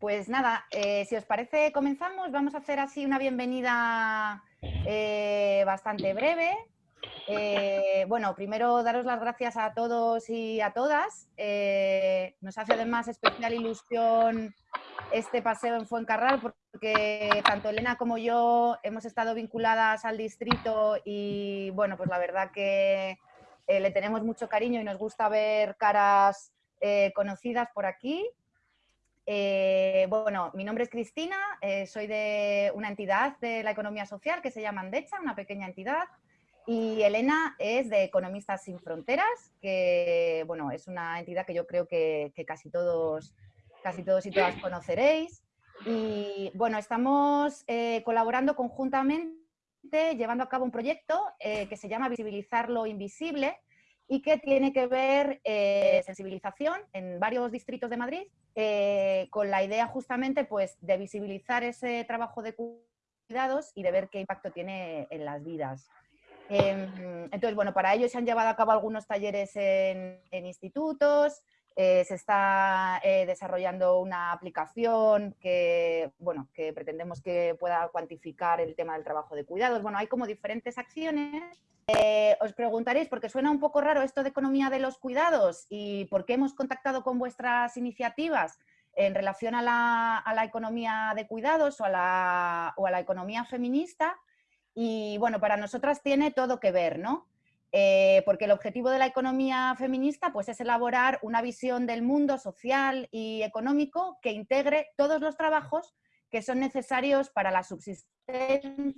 pues nada, eh, si os parece comenzamos, vamos a hacer así una bienvenida eh, bastante breve. Eh, bueno, primero daros las gracias a todos y a todas. nos hace además especial ilusión este paseo en Fuencarral porque tanto Elena como yo hemos estado vinculadas al distrito y bueno, pues la verdad que le tenemos mucho cariño y nos gusta ver caras conocidas por aquí. Eh, bueno, mi nombre es Cristina, eh, soy de una entidad de la economía social que se llama Andecha, una pequeña entidad, y Elena es de Economistas Sin Fronteras, que bueno, es una entidad que yo creo que, casi, todos, casi todos y todas conoceréis. Y bueno, estamos eh, colaborando conjuntamente, llevando a cabo un proyecto que se llama Visibilizar lo Invisible, y que tiene que ver eh, sensibilización en varios distritos de Madrid eh, con la idea justamente pues, de visibilizar ese trabajo de cuidados y de ver qué impacto tiene en las vidas. Em, entonces, bueno, para ello se han llevado a cabo algunos talleres en, institutos, eh, se está desarrollando una aplicación que, bueno, que pretendemos que pueda cuantificar el tema del trabajo de cuidados. Bueno, hay como diferentes acciones eh, os preguntaréis, porque suena un poco raro esto de economía de los cuidados y por qué hemos contactado con vuestras iniciativas en relación a la, economía de cuidados o a, la, economía feminista. Y bueno, para nosotras tiene todo que ver, ¿no? Eh, porque el objetivo de la economía feminista pues, es elaborar una visión del mundo social y económico que integre todos los trabajos que son necesarios para la subsistencia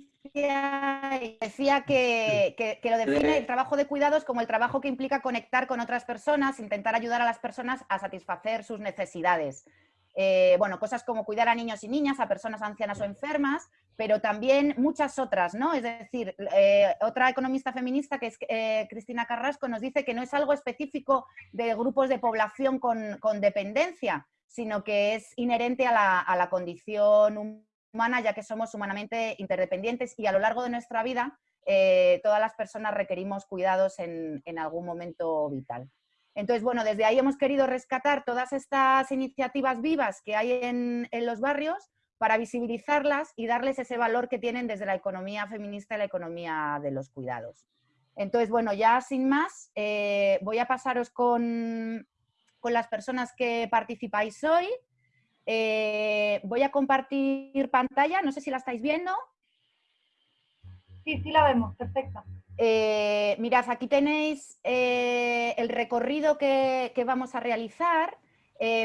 y decía que, lo define el trabajo de cuidados como el trabajo que implica conectar con otras personas, intentar ayudar a las personas a satisfacer sus necesidades. Eh, bueno, cosas como cuidar a niños y niñas, a personas ancianas o enfermas, pero también muchas otras, ¿no? Es decir, eh, otra economista feminista que es eh, Cristina Carrasco nos dice que no es algo específico de grupos de población con, dependencia, sino que es inherente a la, condición humana, ya que somos humanamente interdependientes y a lo largo de nuestra vida todas las personas requerimos cuidados en, algún momento vital. Entonces, bueno, desde ahí hemos querido rescatar todas estas iniciativas vivas que hay en, los barrios para visibilizarlas y darles ese valor que tienen desde la economía feminista y la economía de los cuidados. Entonces, bueno, ya sin más, eh, voy a pasaros con, con las personas que participáis hoy. Eh, voy a compartir pantalla, no sé si la estáis viendo. Sí, sí la vemos, perfecta. Eh, mirad, aquí tenéis eh, el recorrido que, vamos a realizar.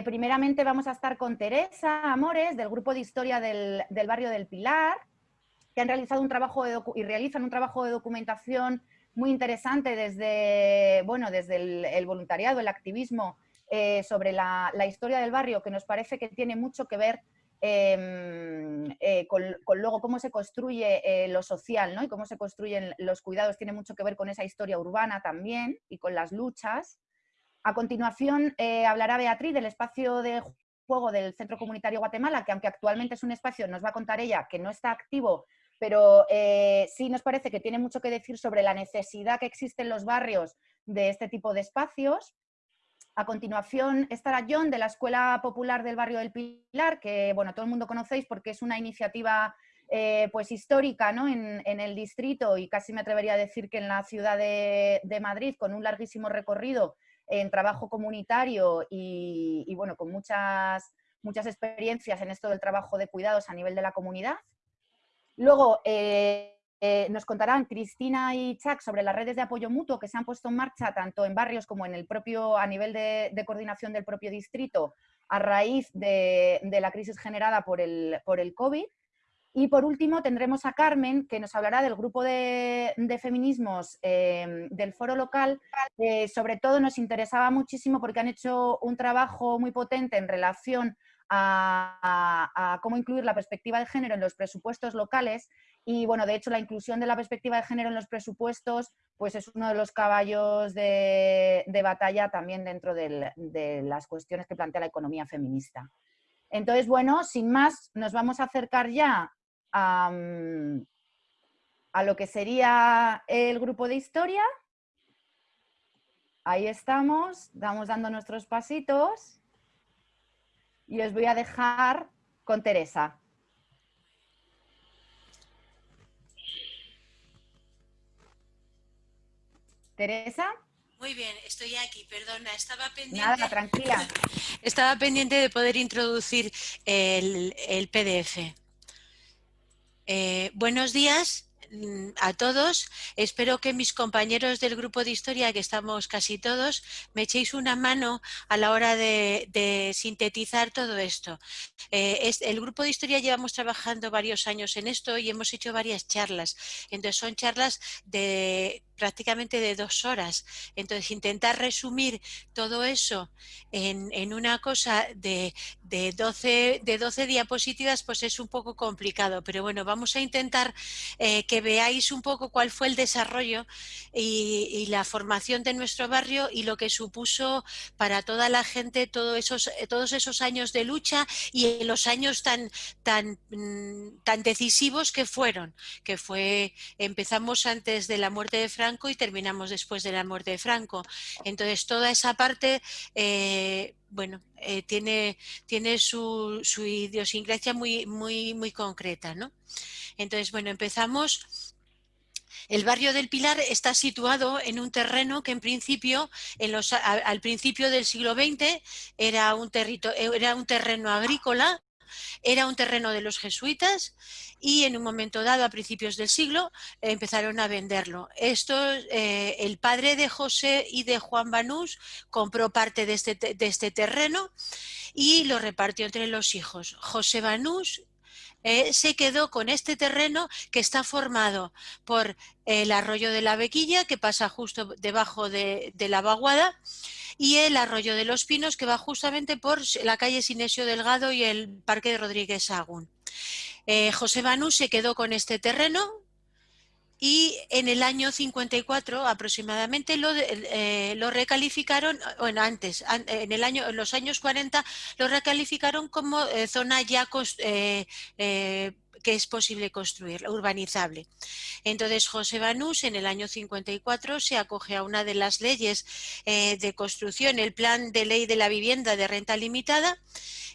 primeramente vamos a estar con Teresa Amores, del Grupo de Historia del, Barrio del Pilar, que han realizado un trabajo y realizan un trabajo de documentación muy interesante desde, bueno, desde el voluntariado, el activismo eh, sobre la, historia del barrio que nos parece que tiene mucho que ver em, eh, con, luego cómo se construye eh, lo social ¿no? y cómo se construyen los cuidados, tiene mucho que ver con esa historia urbana también y con las luchas. A continuación hablará Beatriz del espacio de juego del Centro Comunitario Guatemala, que aunque actualmente es un espacio, nos va a contar ella, que no está activo, pero sí nos parece que tiene mucho que decir sobre la necesidad que existe en los barrios de este tipo de espacios. A continuación estará John de la Escuela Popular del Barrio del Pilar, que bueno, todo el mundo conocéis porque es una iniciativa eh, pues histórica ¿no? en, el distrito y casi me atrevería a decir que en la ciudad de, Madrid, con un larguísimo recorrido en trabajo comunitario y, bueno, con muchas, muchas experiencias en esto del trabajo de cuidados a nivel de la comunidad. Luego, eh, eh, nos contarán Cristina y Chuck sobre las redes de apoyo mutuo que se han puesto en marcha tanto en barrios como en el propio, a nivel de, coordinación del propio distrito a raíz de, la crisis generada por el, por el COVID. Y por último tendremos a Carmen, que nos hablará del grupo de, feminismos em, del foro local. sobre todo nos interesaba muchísimo porque han hecho un trabajo muy potente en relación a, cómo incluir la perspectiva de género en los presupuestos locales y bueno, de hecho la inclusión de la perspectiva de género en los presupuestos pues es uno de los caballos de, batalla también dentro de las cuestiones que plantea la economía feminista. Entonces, bueno, sin más, nos vamos a acercar ya a, a lo que sería el grupo de historia. Ahí estamos, vamos dando nuestros pasitos. y os voy a dejar con Teresa. Teresa. Muy bien, estoy aquí, perdona, estaba pendiente... Nada, tranquila. Estaba pendiente de poder introducir el, PDF. Eh, buenos días, Mm, a todos. Espero que mis compañeros del grupo de historia, que estamos casi todos, me echéis una mano a la hora de, sintetizar todo esto. Eh, el grupo de historia llevamos trabajando varios años en esto y hemos hecho varias charlas. Entonces son charlas de prácticamente de dos horas. Entonces intentar resumir todo eso en, una cosa de, de, 12, de 12 diapositivas pues es un poco complicado. Pero bueno, vamos a intentar eh, que veáis un poco cuál fue el desarrollo y, la formación de nuestro barrio y lo que supuso para toda la gente todos esos, todos esos años de lucha y los años tan, tan, mm, tan decisivos que fueron, que fue, empezamos antes de la muerte de Franco y terminamos después de la muerte de Franco. Entonces toda esa parte eh, bueno, eh, tiene, tiene su, su, idiosincrasia muy, muy, muy concreta, ¿no? Entonces, bueno, empezamos... El barrio del Pilar está situado en un terreno que en principio, en los, al principio del siglo XX, era un, era un terreno agrícola era un terreno de los jesuitas y en un momento dado, a principios del siglo, empezaron a venderlo. Esto, eh, el padre de José y de Juan Banús compró parte de este, de este terreno y lo repartió entre los hijos. José Banús eh, se quedó con este terreno que está formado por el arroyo de la Bequilla, que pasa justo debajo de, la vaguada, y el arroyo de los Pinos, que va justamente por la calle Sinesio Delgado y el Parque de Rodríguez Agún. Eh, José se quedó con este terreno, y en el año 54 aproximadamente lo, eh, lo recalificaron, bueno antes, en, el año, en los años 40 lo recalificaron como eh, zona ya eh, que es posible construir, urbanizable. Entonces José Banús en el año 54 se acoge a una de las leyes de construcción, el plan de ley de la vivienda de renta limitada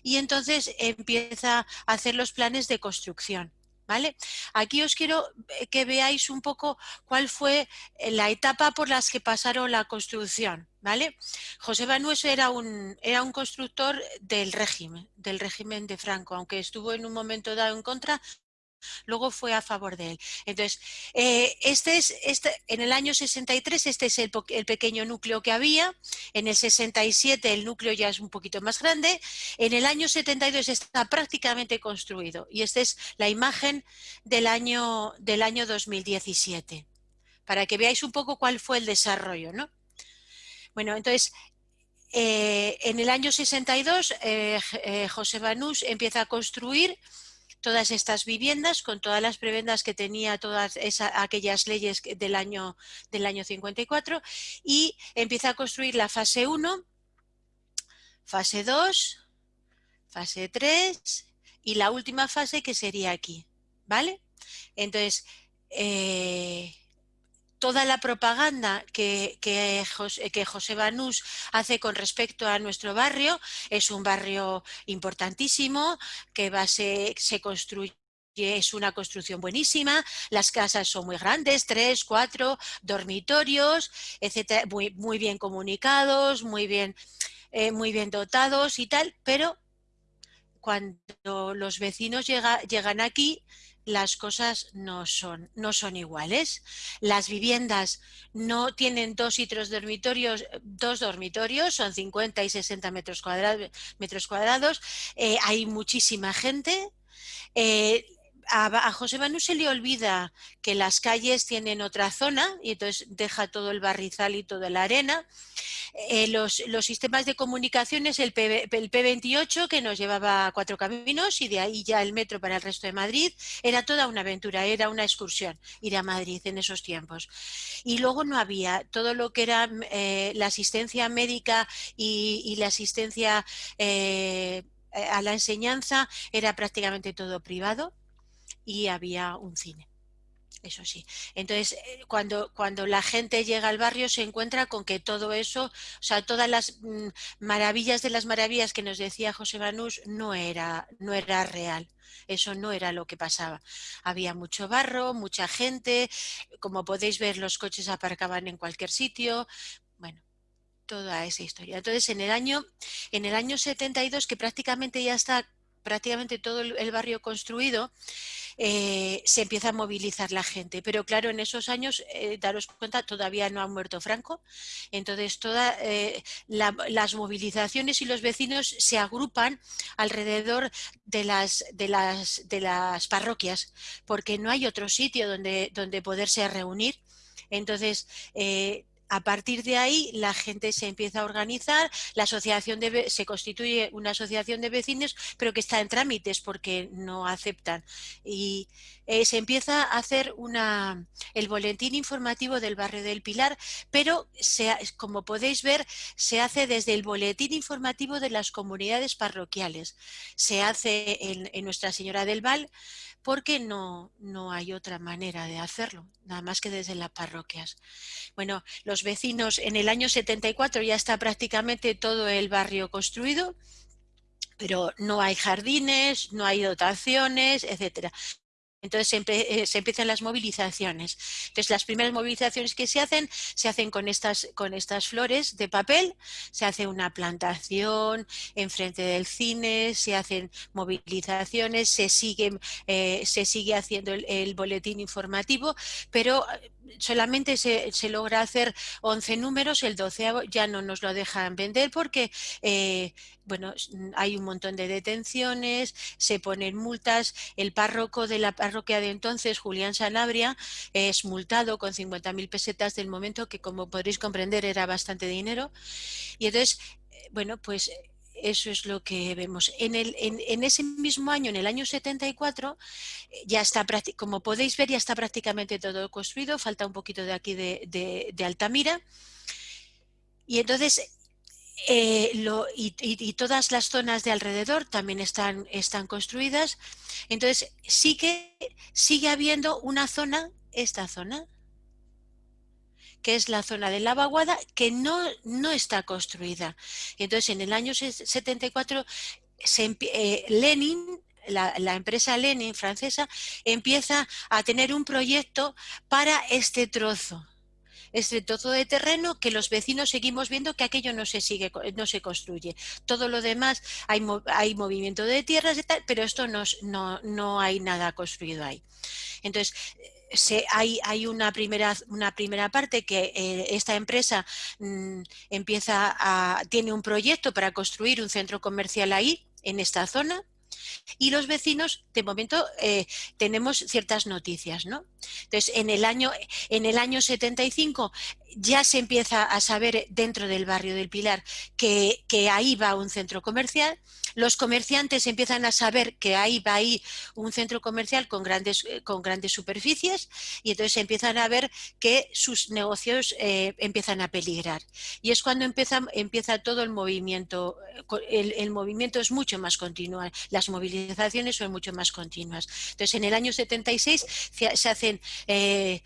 y entonces empieza a hacer los planes de construcción. ¿Vale? Aquí os quiero eh, que veáis un poco cuál fue eh, la etapa por las que pasaron la construcción. ¿vale? José Banueso era un, era un constructor del régimen, del régimen de Franco, aunque estuvo en un momento dado en contra, luego fue a favor de él. Entonces, eh, este es, este, en el año 63 este es el, pequeño núcleo que había, en el 67 el núcleo ya es un poquito más grande, en el año 72 está prácticamente construido y esta es la imagen del año, del año 2017, para que veáis un poco cuál fue el desarrollo. ¿no? Bueno, entonces, eh, en el año 62 eh, José Banús empieza a construir todas estas viviendas con todas las prebendas que tenía todas aquellas leyes del año, del año 54 y empieza a construir la fase 1, fase 2, fase 3 y la última fase que sería aquí, ¿vale? Entonces, eh, toda la propaganda que, José, Banús hace con respecto a nuestro barrio es un barrio importantísimo que va, se, se construye es una construcción buenísima, las casas son muy grandes, tres, cuatro, dormitorios, etcétera, muy, muy bien comunicados, muy bien, eh, muy bien dotados y tal, pero cuando los vecinos llegan aquí las cosas no son, no son iguales. Las viviendas no tienen dos y tres dormitorios, dos dormitorios, son 50 y 60 metros cuadrados. Metros cuadrados. Eh, hay muchísima gente. Eh, a, José Manu se le olvida que las calles tienen otra zona y entonces deja todo el barrizal y toda la arena. Eh, los, sistemas de comunicaciones, el, P, el P28 que nos llevaba a cuatro caminos y de ahí ya el metro para el resto de Madrid, era toda una aventura, era una excursión ir a Madrid en esos tiempos. Y luego no había todo lo que era eh, la asistencia médica y, la asistencia eh, a la enseñanza era prácticamente todo privado y había un cine. eso sí. Entonces, eh, cuando, cuando la gente llega al barrio se encuentra con que todo eso, o sea, todas las mm, maravillas de las maravillas que nos decía José Manús no era, no era real. Eso no era lo que pasaba. Había mucho barro, mucha gente, como podéis ver los coches aparcaban en cualquier sitio. Bueno, toda esa historia. Entonces, en el año, en el año 72, que prácticamente ya está prácticamente todo el barrio construido, eh, se empieza a movilizar la gente. Pero claro, en esos años, eh, daros cuenta, todavía no ha muerto Franco. Entonces, todas eh, las movilizaciones y los vecinos se agrupan alrededor de las, de las, de las parroquias, porque no hay otro sitio donde, donde poderse reunir. Entonces, a partir de ahí la gente se empieza a organizar, la asociación se constituye una asociación de vecinos, pero que está en trámites porque no aceptan. Y eh, se empieza a hacer una, el boletín informativo del barrio del Pilar, pero como podéis ver, se hace desde el boletín informativo de las comunidades parroquiales. Se hace en, en Nuestra Señora del Val, porque no, no hay otra manera de hacerlo, nada más que desde las parroquias. Bueno, los vecinos, en el año 74 ya está prácticamente todo el barrio construido, pero no hay jardines, no hay dotaciones, etcétera. Entonces eh, se, empiezan las movilizaciones. Entonces las primeras movilizaciones que se hacen, se hacen con estas, con estas flores de papel, se hace una plantación enfrente del cine, se hacen movilizaciones, se sigue, eh, se sigue haciendo el, boletín informativo, pero solamente se, logra hacer 11 números, el 12 ya no nos lo dejan vender porque bueno, hay un montón de detenciones, se ponen multas, el párroco de la parroquia de entonces, Julián Sanabria, es multado con 50.000 pesetas del momento que como podréis comprender era bastante dinero. Y entonces, eh, bueno, pues eso es lo que vemos. En, ese mismo año, en el año 74, eh, ya está, como podéis ver, ya está prácticamente todo construido, falta un poquito de aquí de, de Altamira. Y entonces eh, y, todas las zonas de alrededor también están, están construidas. Entonces sí que sigue habiendo una zona, esta zona, que es la zona de la vaguada, que no, no está construida. Entonces en el año 74 eh, Lenin la, la, empresa Lenin francesa empieza a tener un proyecto para este trozo este trozo de terreno que los vecinos seguimos viendo que aquello no se sigue, no se construye. Todo lo demás hay, hay movimiento de tierras y tal, pero esto no, no, no hay nada construido ahí. Entonces, se, hay, una, primera, una primera parte que eh, esta empresa mm, empieza a, tiene un proyecto para construir un centro comercial ahí, en esta zona, y los vecinos, de momento, eh, tenemos ciertas noticias, ¿no? Entonces, en el año, en el año 75 ya se empieza a saber dentro del barrio del Pilar que, que, ahí va un centro comercial, los comerciantes empiezan a saber que ahí va ahí un centro comercial con grandes, eh, con grandes superficies y entonces empiezan a ver que sus negocios eh, empiezan a peligrar. Y es cuando empieza, empieza todo el movimiento, el, el, movimiento es mucho más continuo, las movilizaciones son mucho más continuas. Entonces en el año 76 se hacen eh,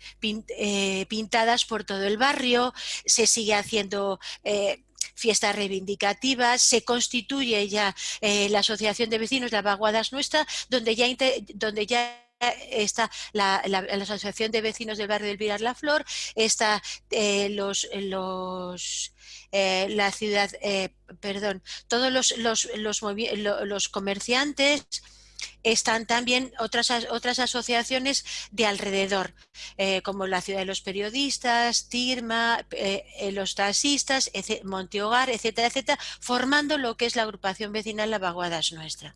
pintadas por todo el barrio, se sigue haciendo eh, fiestas reivindicativas, se constituye ya eh, la Asociación de Vecinos de Vaguadas Nuestra, donde ya, donde ya está la, Asociación de Vecinos del Barrio del Pilar La Flor, está eh, los, los la ciudad, perdón, todos los, los, los, los comerciantes, están también otras, otras asociaciones de alrededor, eh, como la Ciudad de los Periodistas, TIRMA, eh, eh, los taxistas, Montehogar, etcétera, etcétera, formando lo que es la agrupación vecinal La Vaguadas Nuestra.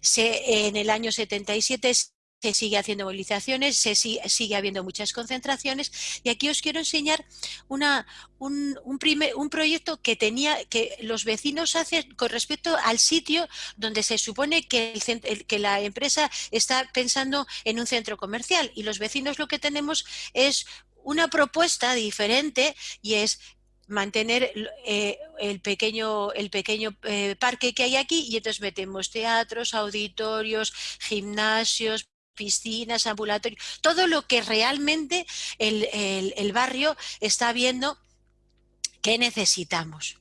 Se, en el año 77 se sigue haciendo movilizaciones, se sigue, habiendo muchas concentraciones. Y aquí os quiero enseñar una, un, un, primer, un proyecto que tenía que los vecinos hacen con respecto al sitio donde se supone que, el, que la empresa está pensando en un centro comercial. Y los vecinos lo que tenemos es una propuesta diferente y es mantener eh, el pequeño, el pequeño eh, parque que hay aquí. Y entonces metemos teatros, auditorios, gimnasios, piscinas, ambulatorios, todo lo que realmente el, barrio está viendo que necesitamos.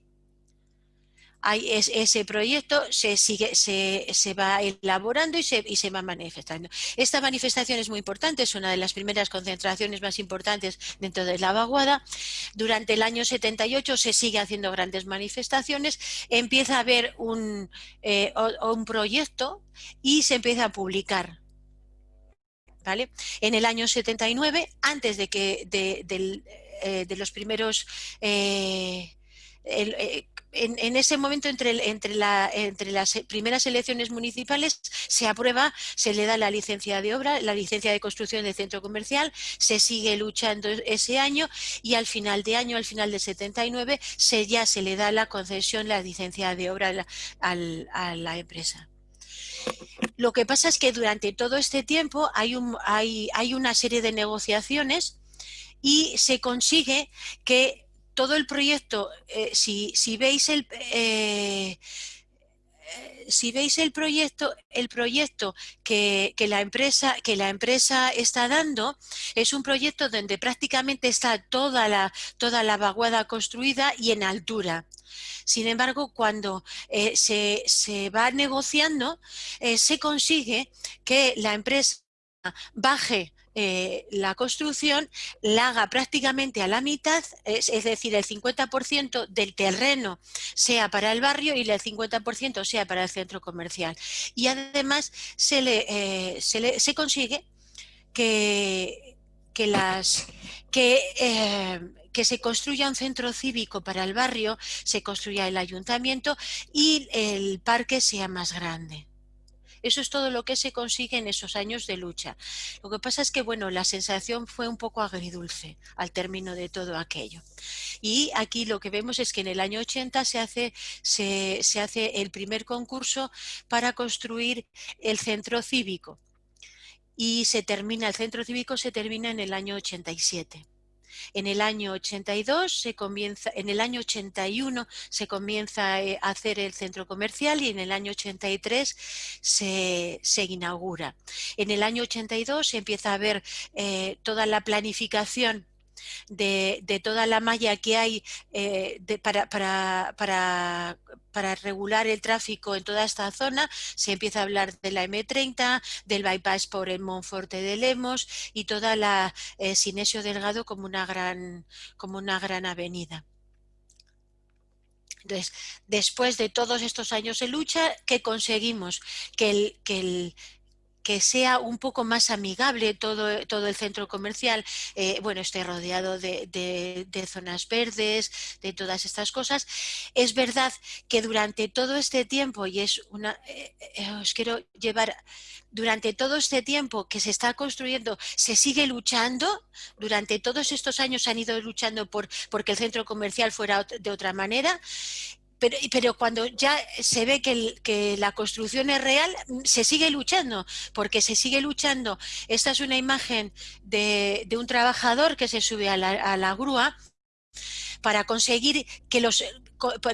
Hay ese proyecto se, sigue, se, va elaborando y se, y se va manifestando. Esta manifestación es muy importante, es una de las primeras concentraciones más importantes dentro de la vaguada. Durante el año 78 se sigue haciendo grandes manifestaciones, empieza a haber un, eh, un proyecto y se empieza a publicar en el año 79, antes de que de, eh, los primeros eh, eh, en, ese momento, entre, entre, entre, las primeras elecciones municipales, se aprueba, se le da la licencia de obra, la licencia de construcción del centro comercial, se sigue luchando ese año y al final de año, al final del 79, se, ya se le da la concesión, la licencia de obra a la empresa. Lo que pasa es que durante todo este tiempo hay, una serie de negociaciones y se consigue que todo el proyecto, eh, si, veis el... Eh, si veis el proyecto, el proyecto que, la empresa, que la empresa está dando es un proyecto donde prácticamente está toda la, toda la vaguada construida y en altura. Sin embargo, cuando eh, se, va negociando, eh, se consigue que la empresa baje eh, la construcción la haga prácticamente a la mitad, es, decir, el 50% del terreno sea para el barrio y el 50% sea para el centro comercial. Y además se, le, se, consigue que, que, las, que que se construya un centro cívico para el barrio, se construya el ayuntamiento y el parque sea más grande. Eso es todo lo que se consigue en esos años de lucha. Lo que pasa es que, bueno, la sensación fue un poco agridulce al término de todo aquello. Y aquí lo que vemos es que en el año 80 se hace, se, hace el primer concurso para construir el centro cívico. Y se termina, el centro cívico se termina en el año 87. En el año 82 se comienza, en el año 81 se comienza eh, a hacer el centro comercial y en el año 83 se, se inaugura. En el año 82 se empieza a ver eh, toda la planificación de, toda la malla que hay eh, para, para, regular el tráfico en toda esta zona, se empieza a hablar de la M30, del bypass por el Monforte de Lemos y toda la eh, Sinesio Delgado como una gran, como una gran avenida. Entonces, después de todos estos años de lucha, ¿qué conseguimos? Que el, que el, que sea un poco más amigable todo, todo el centro comercial, eh, bueno, esté rodeado de, zonas verdes, de todas estas cosas. Es verdad que durante todo este tiempo, y es una, eh, eh, os quiero llevar, durante todo este tiempo que se está construyendo, se sigue luchando, durante todos estos años han ido luchando por porque el centro comercial fuera de otra manera, pero, cuando ya se ve que, la construcción es real, mm, se sigue luchando, porque se sigue luchando. Esta es una imagen de, un trabajador que se sube a la grúa para conseguir que los,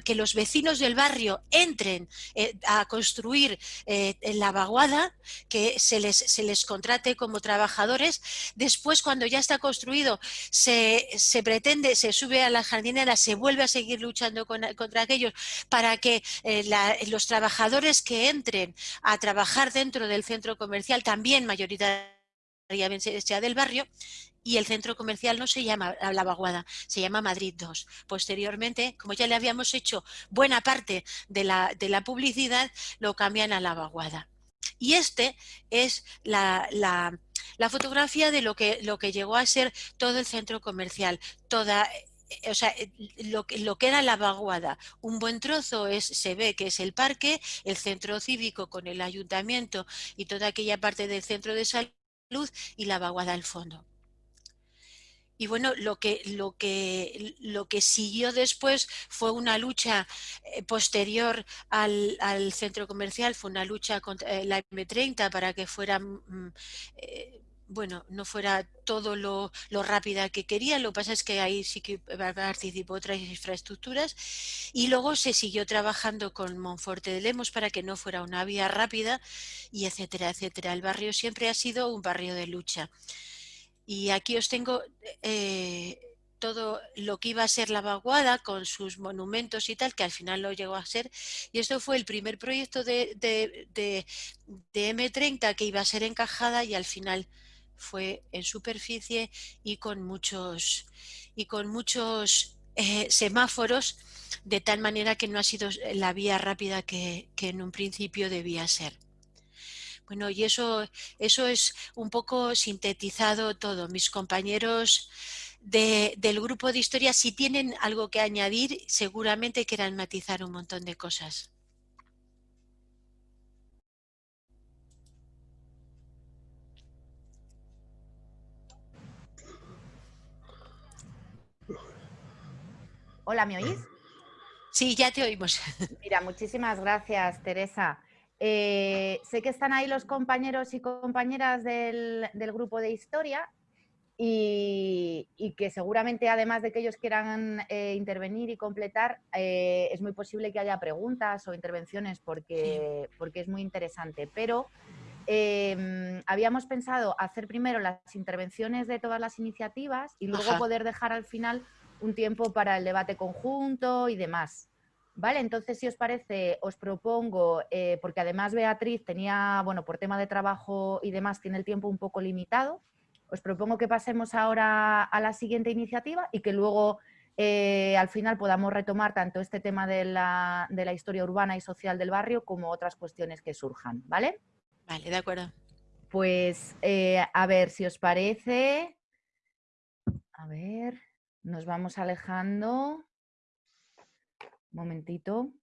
que los vecinos del barrio entren eh, a construir eh, la vaguada, que se les, se les contrate como trabajadores. Después, cuando ya está construido, se, pretende, se sube a la jardinera, se vuelve a seguir luchando contra aquellos para que eh, los trabajadores que entren a trabajar dentro del centro comercial, también mayoritariamente sea del barrio, y el centro comercial no se llama La Vaguada, se llama Madrid 2. Posteriormente, como ya le habíamos hecho buena parte de la, de la publicidad, lo cambian a La Vaguada. Y este es la, la, fotografía de lo que, lo que llegó a ser todo el centro comercial, toda eh, o sea, eh, lo, lo, que era la vaguada, un buen trozo es, se ve que es el parque, el centro cívico con el ayuntamiento y toda aquella parte del centro de salud y la vaguada al fondo. Y bueno, lo que, lo, que, lo que siguió después fue una lucha eh, posterior al, centro comercial, fue una lucha contra eh, la M30 para que fuera mm, eh, bueno, no fuera todo lo, rápida que quería, lo que pasa es que ahí sí que participó otras infraestructuras y luego se siguió trabajando con Monforte de Lemos para que no fuera una vía rápida y etcétera, etcétera. El barrio siempre ha sido un barrio de lucha. Y aquí os tengo eh, todo lo que iba a ser la vaguada con sus monumentos y tal, que al final lo llegó a ser. Y esto fue el primer proyecto de, de M30 que iba a ser encajada y al final fue en superficie y con muchos, y con muchos eh, semáforos, de tal manera que no ha sido la vía rápida que, en un principio debía ser. Bueno, y eso, eso es un poco sintetizado todo. Mis compañeros del grupo de historia, si tienen algo que añadir, seguramente quieran matizar un montón de cosas. Hola, ¿me oís? Sí, ya te oímos. Mira, muchísimas gracias, Teresa. Eh, sé que están ahí los compañeros y compañeras del, grupo de historia y, que seguramente, además de que ellos quieran eh, intervenir y completar, eh, es muy posible que haya preguntas o intervenciones porque, porque es muy interesante. Pero em, habíamos pensado hacer primero las intervenciones de todas las iniciativas y luego poder dejar al final un tiempo para el debate conjunto y demás. Vale, entonces si os parece, os propongo, eh, porque además Beatriz tenía, bueno, por tema de trabajo y demás, tiene el tiempo un poco limitado, os propongo que pasemos ahora a la siguiente iniciativa y que luego eh, al final podamos retomar tanto este tema de la, de la, historia urbana y social del barrio como otras cuestiones que surjan, ¿vale? Vale, de acuerdo. Pues eh, a ver si os parece. A ver. Nos vamos alejando. Momentito.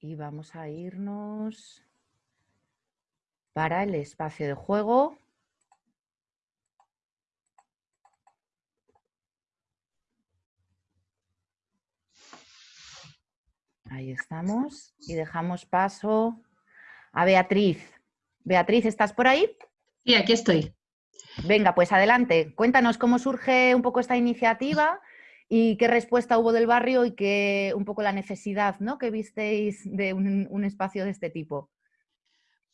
Y vamos a irnos para el espacio de juego. Ahí estamos y dejamos paso a Beatriz. Beatriz, ¿estás por ahí? Sí, aquí estoy. Venga, pues adelante. Cuéntanos cómo surge un poco esta iniciativa y qué respuesta hubo del barrio y qué un poco la necesidad ¿no? que visteis de un, espacio de este tipo.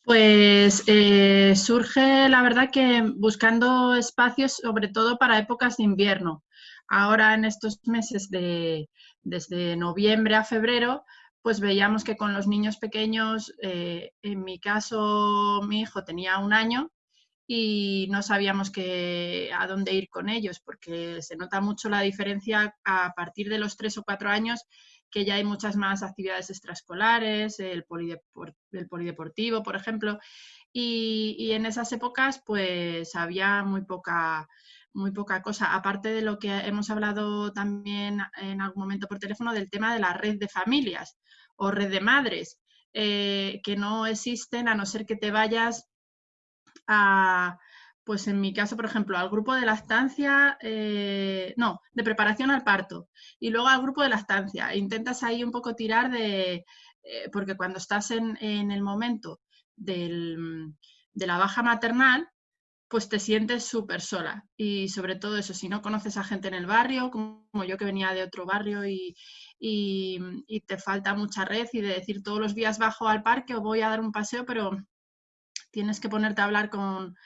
Pues eh, surge, la verdad, que buscando espacios, sobre todo para épocas de invierno. Ahora en estos meses de desde noviembre a febrero, pues veíamos que con los niños pequeños, eh, en mi caso mi hijo tenía un año y no sabíamos a dónde ir con ellos, porque se nota mucho la diferencia a partir de los tres o cuatro años, que ya hay muchas más actividades extraescolares, el, polideportivo, por ejemplo, y, en esas épocas pues había muy poca, muy poca cosa, aparte de lo que hemos hablado también en algún momento por teléfono del tema de la red de familias o red de madres, eh, que no existen a no ser que te vayas a, pues en mi caso, por ejemplo, al grupo de lactancia, eh, no, de preparación al parto, y luego al grupo de lactancia. Intentas ahí un poco tirar de, eh, porque cuando estás en, el momento de la baja maternal, pues te sientes súper sola. Y sobre todo eso, si no conoces a gente en el barrio, como yo que venía de otro barrio y, te falta mucha red y de decir todos los días bajo al parque o voy a dar un paseo, pero tienes que ponerte a hablar con,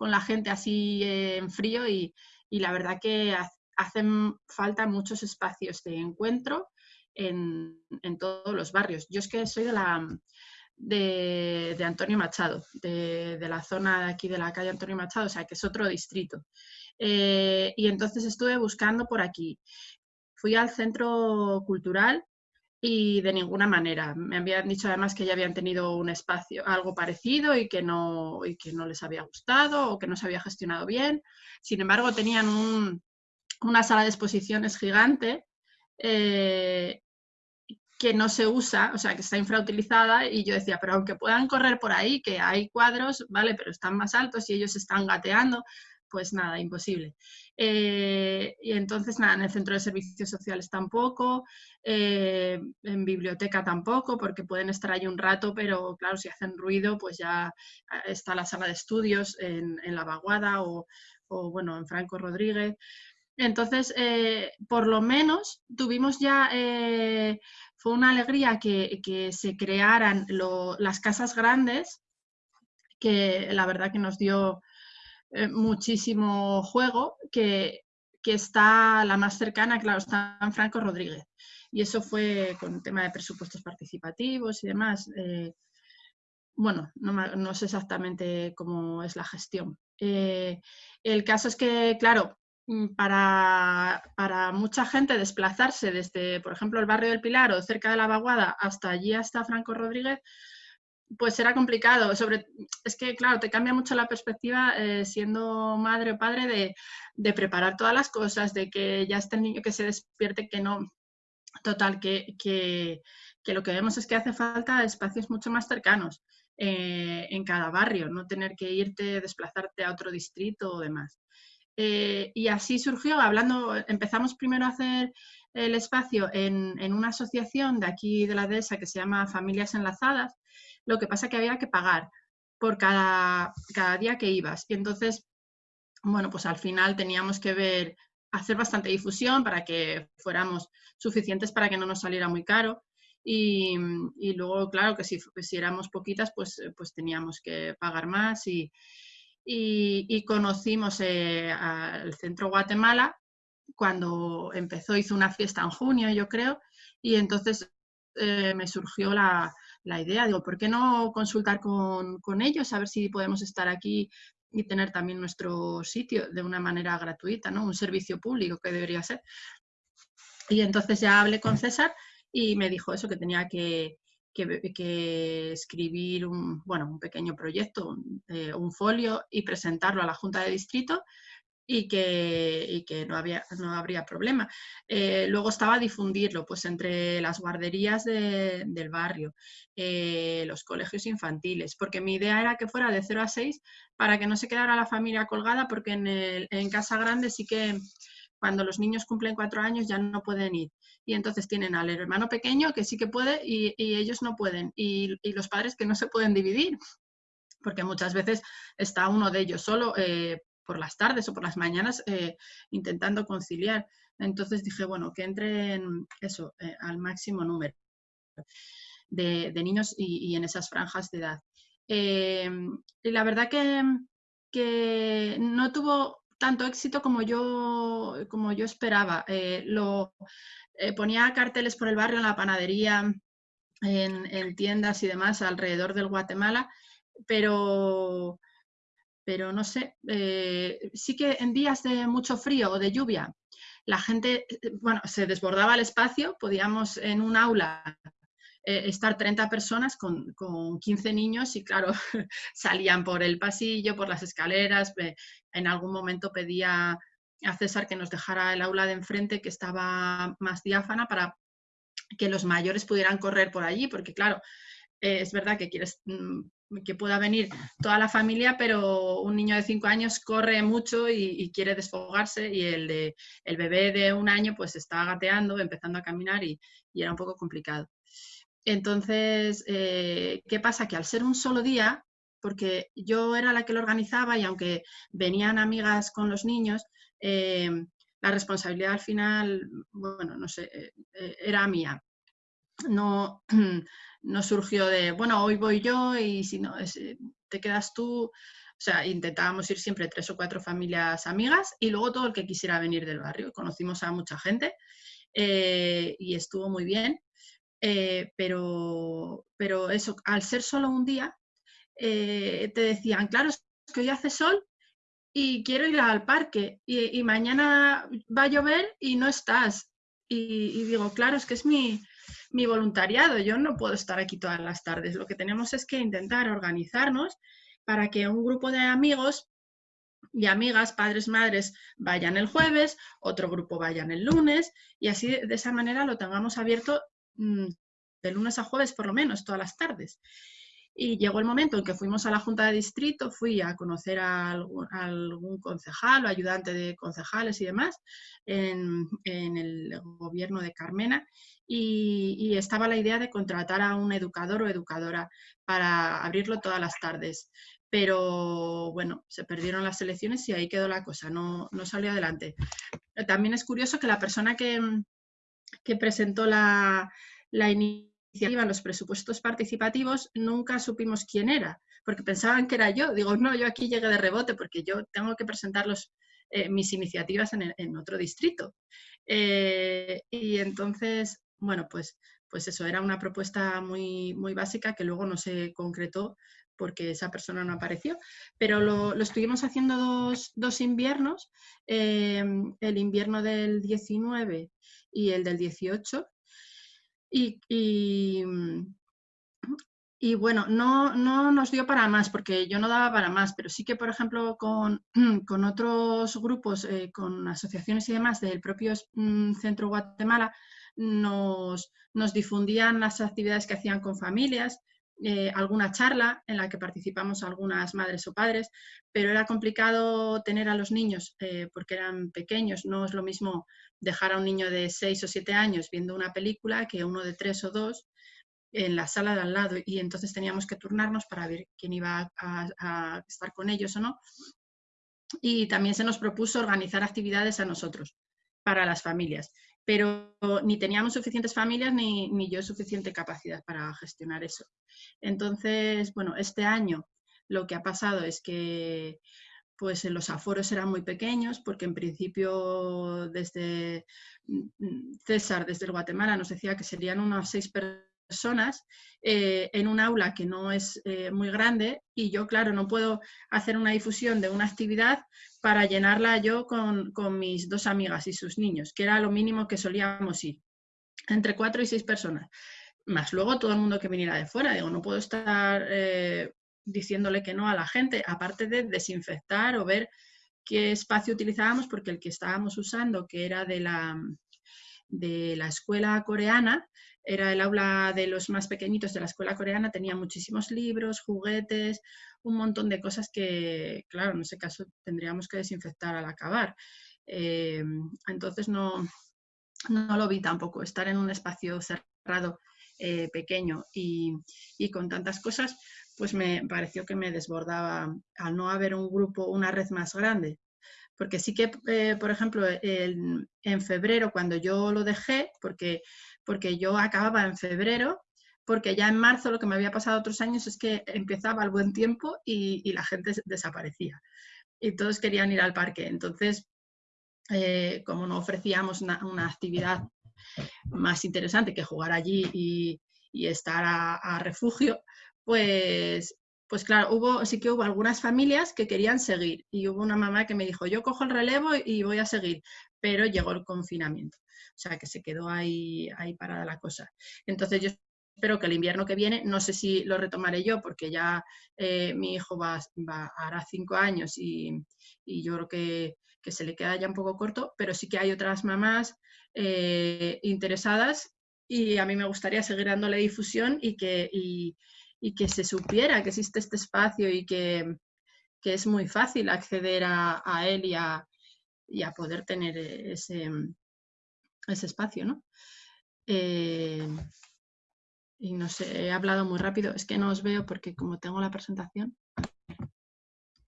la gente así en frío y, la verdad que hacen falta muchos espacios de encuentro en, en todos los barrios. Yo es que soy de la, de, Antonio Machado, de, la zona de aquí de la calle Antonio Machado, o sea, que es otro distrito. Eh, y entonces estuve buscando por aquí. Fui al centro cultural y de ninguna manera. Me habían dicho además que ya habían tenido un espacio, algo parecido y que no, y que no les había gustado o que no se había gestionado bien. Sin embargo, tenían una sala de exposiciones gigante eh, que no se usa, o sea, que está infrautilizada y yo decía, pero aunque puedan correr por ahí, que hay cuadros, vale, pero están más altos y ellos están gateando, pues nada, imposible. Eh, y entonces, nada, en el centro de servicios sociales tampoco, eh, en biblioteca tampoco, porque pueden estar ahí un rato, pero claro, si hacen ruido, pues ya ah, está la sala de estudios en, La Vaguada o, bueno, en Franco Rodríguez. Entonces, eh, por lo menos tuvimos ya, fue una alegría que, se crearan las casas grandes, que la verdad que nos dio eh, muchísimo juego, que, está la más cercana, claro, está en Franco Rodríguez. Y eso fue con el tema de presupuestos participativos y demás. Eh, bueno, no, sé exactamente cómo es la gestión. Eh, el caso es que, claro, mm, para, para, mucha gente desplazarse desde, por ejemplo, el barrio del Pilar o cerca de la Vaguada hasta allí, hasta Franco Rodríguez, pues era complicado. Sobre, es que, claro, te cambia mucho la perspectiva eh, siendo madre o padre de, preparar todas las cosas, de que ya esté el niño que se despierte, que no. Total, que, que, lo que vemos es que hace falta espacios mucho más cercanos eh, en cada barrio, no tener que irte, desplazarte a otro distrito o demás. Eh, y así surgió, hablando, empezamos primero a hacer el espacio en, en, una asociación de aquí de la dehesa que se llama Familias Enlazadas, lo que pasa que había que pagar por cada, cada día que ibas. Y entonces, bueno, pues al final teníamos que ver, hacer bastante difusión para que fuéramos suficientes para que no nos saliera muy caro. Y, luego, claro, que si, si, éramos poquitas, pues, pues teníamos que pagar más. Y, y, conocimos eh, al Centro Guatemala cuando empezó, hizo una fiesta en junio, yo creo, y entonces eh, me surgió la, la idea. Digo, ¿por qué no consultar con, con, ellos a ver si podemos estar aquí y tener también nuestro sitio de una manera gratuita, ¿no? Un servicio público que debería ser. Y entonces ya hablé con César y me dijo eso, que tenía que, que, escribir un, bueno, un pequeño proyecto, eh, un folio y presentarlo a la Junta de Distrito y que, que no, había, no habría problema. Eh, luego estaba difundirlo pues, entre las guarderías del barrio, eh, los colegios infantiles, porque mi idea era que fuera de 0 a 6 para que no se quedara la familia colgada, porque en, en casa grande sí que cuando los niños cumplen cuatro años ya no pueden ir. Y entonces tienen al hermano pequeño que sí que puede y, ellos no pueden. Y, y, los padres que no se pueden dividir, porque muchas veces está uno de ellos solo eh, por las tardes o por las mañanas eh, intentando conciliar. Entonces dije, bueno, que entren eso, eh, al máximo número de, niños y, en esas franjas de edad. Eh, y la verdad que, que, no tuvo tanto éxito como yo, como yo esperaba. lo, ponía carteles por el barrio, en la panadería, en, en tiendas y demás alrededor del Guatemala, pero pero no sé, eh, sí que en días de mucho frío o de lluvia, la gente, eh, bueno, se desbordaba el espacio, podíamos en un aula eh, estar 30 personas con, con, 15 niños y claro, salían por el pasillo, por las escaleras, en algún momento pedía a César que nos dejara el aula de enfrente que estaba más diáfana para que los mayores pudieran correr por allí, porque claro, es verdad que quieres mm, que pueda venir toda la familia, pero un niño de cinco años corre mucho y, quiere desfogarse y el, de, el bebé de un año pues está gateando, empezando a caminar y, era un poco complicado. Entonces, eh, ¿qué pasa? Que al ser un solo día, porque yo era la que lo organizaba y aunque venían amigas con los niños, eh, la responsabilidad al final, bueno, no sé, eh, era mía. No, no surgió de, bueno, hoy voy yo y si no, eh, te quedas tú. O sea, intentábamos ir siempre tres o cuatro familias amigas y luego todo el que quisiera venir del barrio. Conocimos a mucha gente eh, y estuvo muy bien. Eh, pero, pero eso, al ser solo un día, te decían, claro, es que hoy hace sol y quiero ir al parque y, mañana va a llover y no estás. Y, digo, claro, es que es mi, mi voluntariado. Yo no puedo estar aquí todas las tardes. Lo que tenemos es que intentar organizarnos para que un grupo de amigos y amigas, padres, madres, vayan el jueves, otro grupo vayan el lunes y así de esa manera lo tengamos abierto mm, de lunes a jueves por lo menos, todas las tardes. Y llegó el momento en que fuimos a la Junta de Distrito, fui a conocer a algún, concejal o ayudante de concejales y demás en, el gobierno de Carmena y, estaba la idea de contratar a un educador o educadora para abrirlo todas las tardes. Pero bueno, se perdieron las elecciones y ahí quedó la cosa, no, no salió adelante. También es curioso que la persona que, que presentó la, la iniciativa en los presupuestos participativos, nunca supimos quién era, porque pensaban que era yo. Digo, no, yo aquí llegué de rebote porque yo tengo que presentar eh, mis iniciativas en, otro distrito. Eh, y entonces, bueno, pues, pues eso, era una propuesta muy, muy básica que luego no se concretó porque esa persona no apareció, pero lo, estuvimos haciendo dos, dos inviernos, eh, el invierno del 19 y el del 18, y, mm, y, bueno, no, no, nos dio para más, porque yo no daba para más, pero sí que, por ejemplo, con, con otros grupos, eh, con asociaciones y demás del propio mm, Centro Guatemala, nos, nos difundían las actividades que hacían con familias, eh, alguna charla en la que participamos algunas madres o padres, pero era complicado tener a los niños eh, porque eran pequeños. No es lo mismo dejar a un niño de 6 o 7 años viendo una película que uno de 3 o 2 en la sala de al lado y entonces teníamos que turnarnos para ver quién iba a estar con ellos o no. Y también se nos propuso organizar actividades a nosotros para las familias pero ni teníamos suficientes familias ni, ni, yo suficiente capacidad para gestionar eso. Entonces, bueno, este año lo que ha pasado es que pues los aforos eran muy pequeños porque en principio desde mm, César, desde el Guatemala, nos decía que serían unas seis personas eh, en un aula que no es eh, muy grande y yo, claro, no puedo hacer una difusión de una actividad para llenarla yo con, mis dos amigas y sus niños, que era lo mínimo que solíamos ir, entre cuatro y seis personas. Más luego todo el mundo que viniera de fuera, digo, no puedo estar eh, diciéndole que no a la gente, aparte de desinfectar o ver qué espacio utilizábamos, porque el que estábamos usando, que era de la, de la escuela coreana, era el aula de los más pequeñitos de la escuela coreana, tenía muchísimos libros, juguetes, un montón de cosas que, claro, en ese caso tendríamos que desinfectar al acabar. Eh, entonces no, no lo vi tampoco, estar en un espacio cerrado eh, pequeño y, con tantas cosas, pues me pareció que me desbordaba al no haber un grupo, una red más grande. Porque sí que, eh, por ejemplo, en febrero, cuando yo lo dejé, porque porque yo acababa en febrero, porque ya en marzo lo que me había pasado otros años es que empezaba el buen tiempo y, la gente desaparecía. Y todos querían ir al parque. Entonces, eh, como no ofrecíamos una, actividad más interesante que jugar allí y, estar a, refugio, pues, pues claro, hubo, sí que hubo algunas familias que querían seguir y hubo una mamá que me dijo, yo cojo el relevo y voy a seguir, pero llegó el confinamiento. O sea, que se quedó ahí, ahí parada la cosa. Entonces yo espero que el invierno que viene, no sé si lo retomaré yo, porque ya eh, mi hijo va, va, hará cinco años y, yo creo que, se le queda ya un poco corto, pero sí que hay otras mamás eh, interesadas y a mí me gustaría seguir dándole difusión y que, y, que se supiera que existe este espacio y que, es muy fácil acceder a, él y a, y a poder tener ese, ese espacio, ¿no? Eh, y no sé, he hablado muy rápido, es que no os veo porque como tengo la presentación,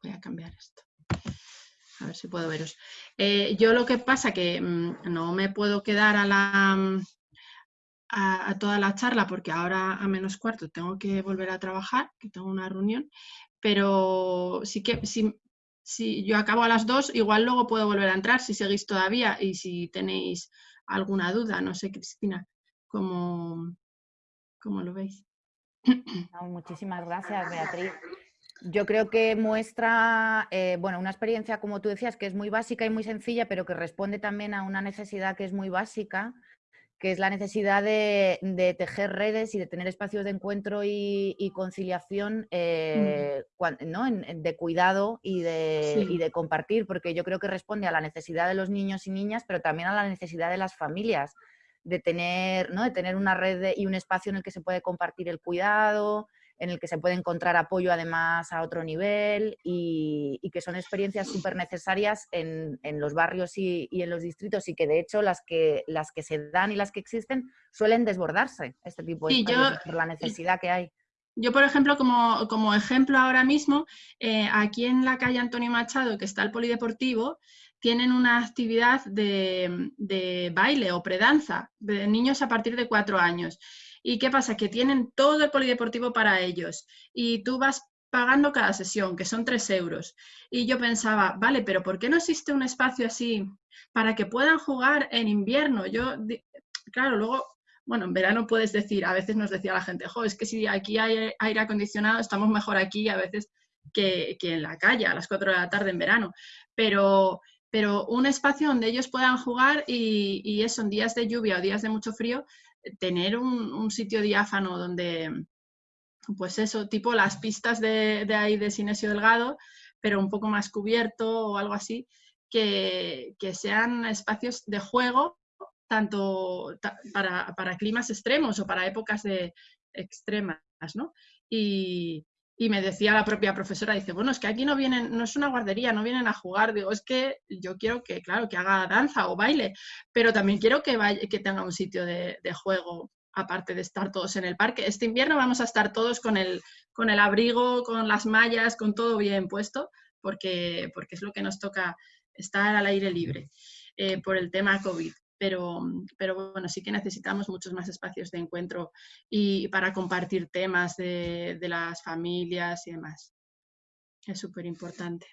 voy a cambiar esto. A ver si puedo veros. Eh, yo lo que pasa que mm, no me puedo quedar a la a, toda la charla porque ahora a menos cuarto tengo que volver a trabajar, que tengo una reunión, pero sí que si, si yo acabo a las dos, igual luego puedo volver a entrar si seguís todavía y si tenéis alguna duda. No sé, Cristina, ¿cómo, cómo lo veis? muchísimas gracias, Beatriz. Yo creo que muestra, eh, bueno, una experiencia, como tú decías, que es muy básica y muy sencilla, pero que responde también a una necesidad que es muy básica, que es la necesidad de, tejer redes y de tener espacios de encuentro y, conciliación mm. eh, de cuidado y de, y de, compartir, porque yo creo que responde a la necesidad de los niños y niñas, pero también a la necesidad de las familias, de tener, ¿no? de tener una red y un espacio en el que se puede compartir el cuidado, en el que se puede encontrar apoyo además a otro nivel y, que son experiencias súper necesarias en, los barrios y, en los distritos y que de hecho las que, las que se dan y las que existen suelen desbordarse este tipo de por la necesidad que hay. Yo, por ejemplo, como, ejemplo ahora mismo, eh, aquí en la calle Antonio Machado, que está el polideportivo, tienen una actividad de, de baile o predanza de niños a partir de cuatro años. ¿Y qué pasa? Que tienen todo el polideportivo para ellos y tú vas pagando cada sesión, que son tres euros. Y yo pensaba, vale, pero ¿por qué no existe un espacio así para que puedan jugar en invierno? Yo, claro, luego, bueno, en verano puedes decir, a veces nos decía la gente, jo, es que si aquí hay aire acondicionado, estamos mejor aquí a veces que, en la calle a las cuatro de la tarde en verano. Pero, pero un espacio donde ellos puedan jugar y, y eso en días de lluvia o días de mucho frío, tener un, sitio diáfano donde, pues eso, tipo las pistas de, ahí de Sinesio Delgado, pero un poco más cubierto o algo así, que, sean espacios de juego tanto para, climas extremos o para épocas de extremas, ¿no? Y, y me decía la propia profesora, dice, bueno, es que aquí no vienen, no es una guardería, no vienen a jugar. Digo, es que yo quiero que, claro, que haga danza o baile, pero también quiero que, vaya, que tenga un sitio de, juego, aparte de estar todos en el parque. Este invierno vamos a estar todos con el, con el abrigo, con las mallas, con todo bien puesto, porque, porque es lo que nos toca estar al aire libre eh, por el tema COVID pero, pero bueno, sí que necesitamos muchos más espacios de encuentro y para compartir temas de, las familias y demás. Es súper importante.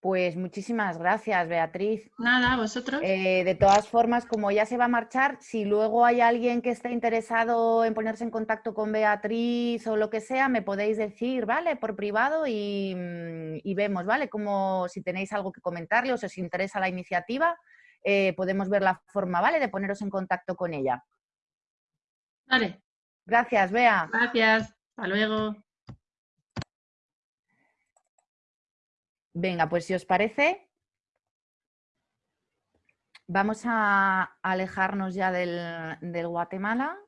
Pues muchísimas gracias, Beatriz. Nada, vosotros. Eh, de todas formas, como ya se va a marchar, si luego hay alguien que esté interesado en ponerse en contacto con Beatriz o lo que sea, me podéis decir, ¿vale? Por privado y, y vemos, ¿vale? Como si tenéis algo que comentarle o si os interesa la iniciativa, eh, podemos ver la forma, ¿vale? De poneros en contacto con ella. Vale. Gracias, Bea. Gracias. Hasta luego. Venga, pues si os parece, vamos a alejarnos ya del, Guatemala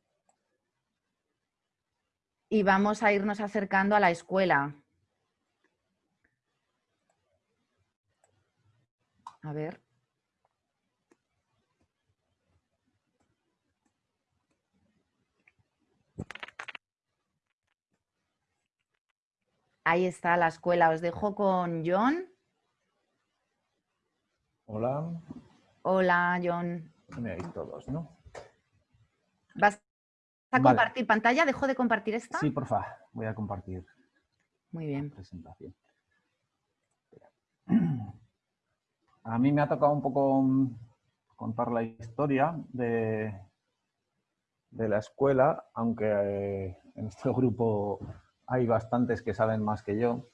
y vamos a irnos acercando a la escuela. A ver. Ahí está la escuela. Os dejo con John. Hola. Hola, John. Me veis todos, ¿no? ¿Vas a compartir pantalla? ¿Dejo de compartir esta? Sí, porfa. Voy a compartir. Muy bien. Presentación. A mí me ha tocado un poco mm, contar la historia de, de la escuela, aunque eh, en este grupo hay bastantes que saben más que yo,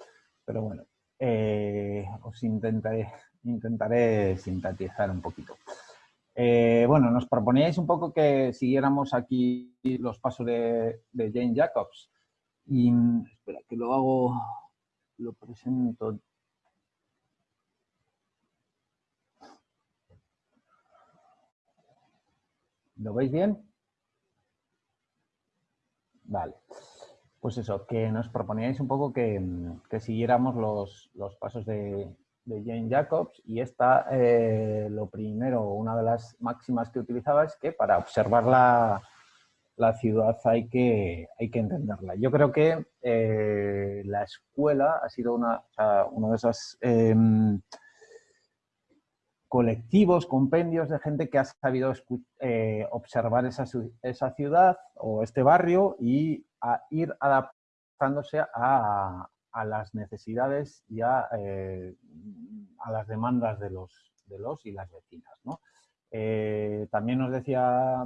pero bueno, eh, os intentaré, intentaré sintetizar un poquito. Eh, bueno, nos proponíais un poco que siguiéramos aquí los pasos de, Jane Jacobs. Y espera, que lo hago, lo presento. ¿Lo veis bien? Vale pues eso, que nos proponíais un poco que, siguiéramos los, pasos de, Jane Jacobs y esta, eh, lo primero, una de las máximas que utilizaba es que para observar la, ciudad hay que, hay que entenderla. Yo creo que eh, la escuela ha sido una, de esos em, colectivos, compendios de gente que ha sabido eh, observar esa, ciudad o este barrio y ir adaptándose a, las necesidades y eh, a, las demandas de los, de los y las vecinas. Eh, también nos decía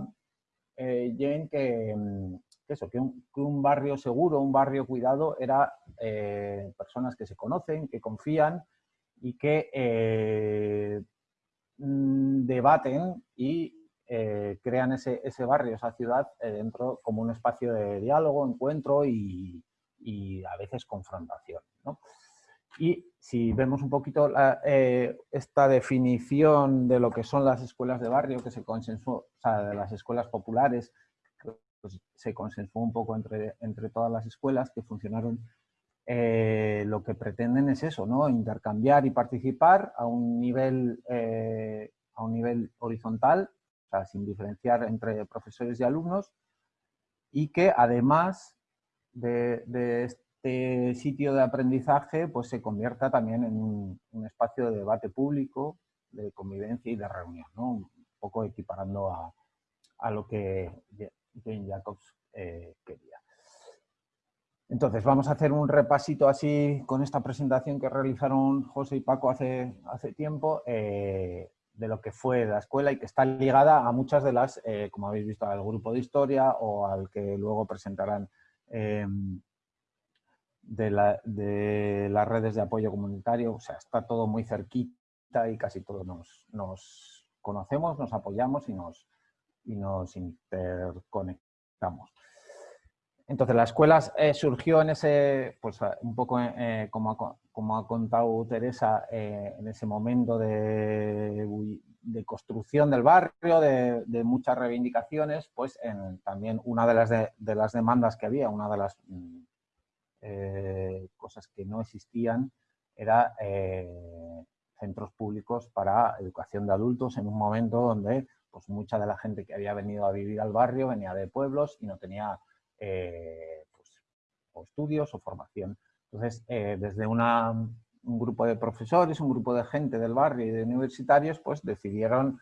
eh, Jane que, eso, que un, barrio seguro, un barrio cuidado, era personas que se conocen, que confían y que mm, debaten y eh, crean ese, barrio, esa ciudad eh, dentro como un espacio de diálogo, encuentro y, a veces confrontación. Y si vemos un poquito eh, esta definición de lo que son las escuelas de barrio que se consensuó, o sea, de las escuelas populares pues, se consensuó un poco entre, entre todas las escuelas que funcionaron eh, lo que pretenden es eso, ¿no? intercambiar y participar a un nivel, eh, a un nivel horizontal, o sea, sin diferenciar entre profesores y alumnos, y que además de, este sitio de aprendizaje pues se convierta también en un, espacio de debate público, de convivencia y de reunión, ¿no? un poco equiparando a, a lo que Jane Jacobs eh, quería. Entonces, vamos a hacer un repasito así con esta presentación que realizaron José y Paco hace, hace tiempo eh, de lo que fue la escuela y que está ligada a muchas de las, eh, como habéis visto, al grupo de historia o al que luego presentarán em, de, las redes de apoyo comunitario. O sea, está todo muy cerquita y casi todos nos, nos conocemos, nos apoyamos y nos, y nos interconectamos. Entonces, la escuela eh, surgió en ese, pues un poco eh, como, ha, como, ha, contado Teresa, eh, en ese momento de, construcción del barrio, de, muchas reivindicaciones, pues en, también una de las, de, las demandas que había, una de las mm, cosas que no existían, era centros públicos para educación de adultos en un momento donde pues mucha de la gente que había venido a vivir al barrio venía de pueblos y no tenía eh, pues, o estudios o formación. Entonces, eh, desde un grupo de profesores, un grupo de gente del barrio y de universitarios, pues decidieron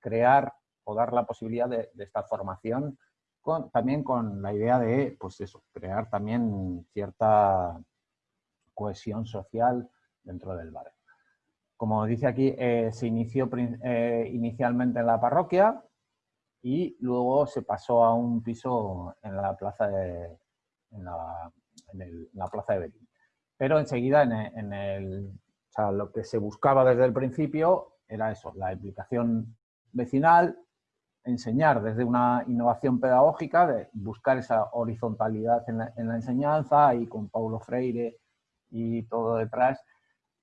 crear o dar la posibilidad de, esta formación con, también con la idea de, pues eso, crear también cierta cohesión social dentro del barrio. Como dice aquí, eh, se inició inicialmente en la parroquia, y luego se pasó a un piso en la plaza de, en la, plaza de Berlín. Pero enseguida en el, lo que se buscaba desde el principio era eso, la implicación vecinal, enseñar desde una innovación pedagógica, de buscar esa horizontalidad en la, en la enseñanza y con Paulo Freire y todo detrás,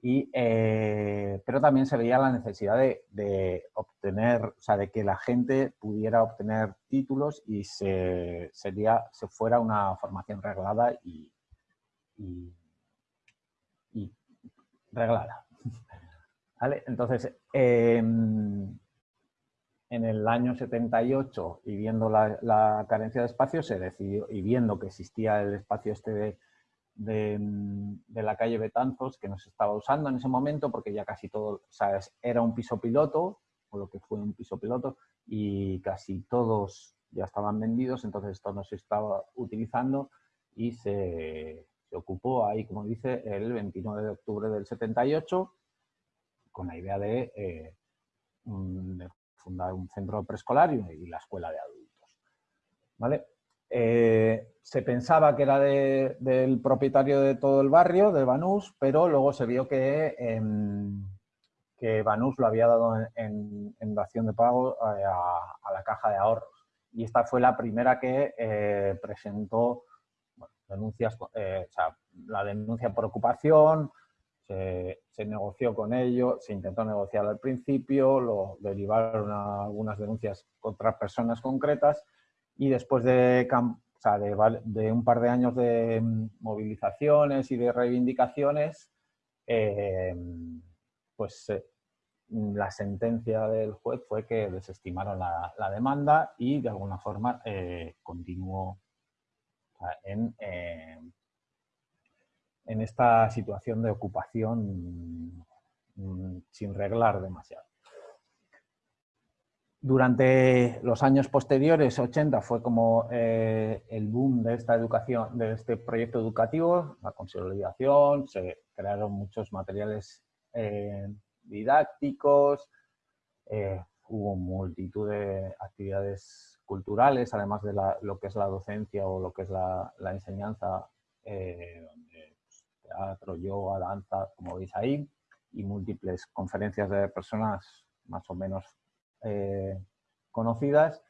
y, eh, pero también se veía la necesidad de, obtener, o sea, de que la gente pudiera obtener títulos y se, sería, se fuera una formación reglada y, reglada. ¿Vale? Entonces, em, en el año 78, y viendo la, la, carencia de espacio, se decidió, y viendo que existía el espacio este de de, la calle Betanzos que no se estaba usando en ese momento porque ya casi todo, sea, era un piso piloto, o lo que fue un piso piloto, y casi todos ya estaban vendidos, entonces esto no se estaba utilizando y se, se ocupó ahí, como dice, el 29 de octubre del 78 con la idea de, eh, de fundar un centro preescolar y la escuela de adultos. ¿Vale? Eh, se pensaba que era del propietario de todo el barrio, de Banús, pero luego se vio que, em, que Banús lo había dado en, en, dación de pago eh, a, la caja de ahorros. Y esta fue la primera que eh, presentó denuncias, la denuncia por ocupación, se, se, negoció con ello, se intentó negociar al principio, lo derivaron a algunas denuncias contra personas concretas y después de, de, un par de años de mm, movilizaciones y de reivindicaciones, eh, pues eh, la sentencia del juez fue que desestimaron la, demanda y de alguna forma eh, continuó en, en esta situación de ocupación mm, sin reglar demasiado. Durante los años posteriores, 80, fue como eh, el boom de esta educación, de este proyecto educativo, la consolidación, se crearon muchos materiales eh, didácticos, eh, hubo multitud de actividades culturales, además de lo que es la docencia o lo que es la, enseñanza, pues, teatro, yoga, danza, como veis ahí, y múltiples conferencias de personas más o menos eh, conocidas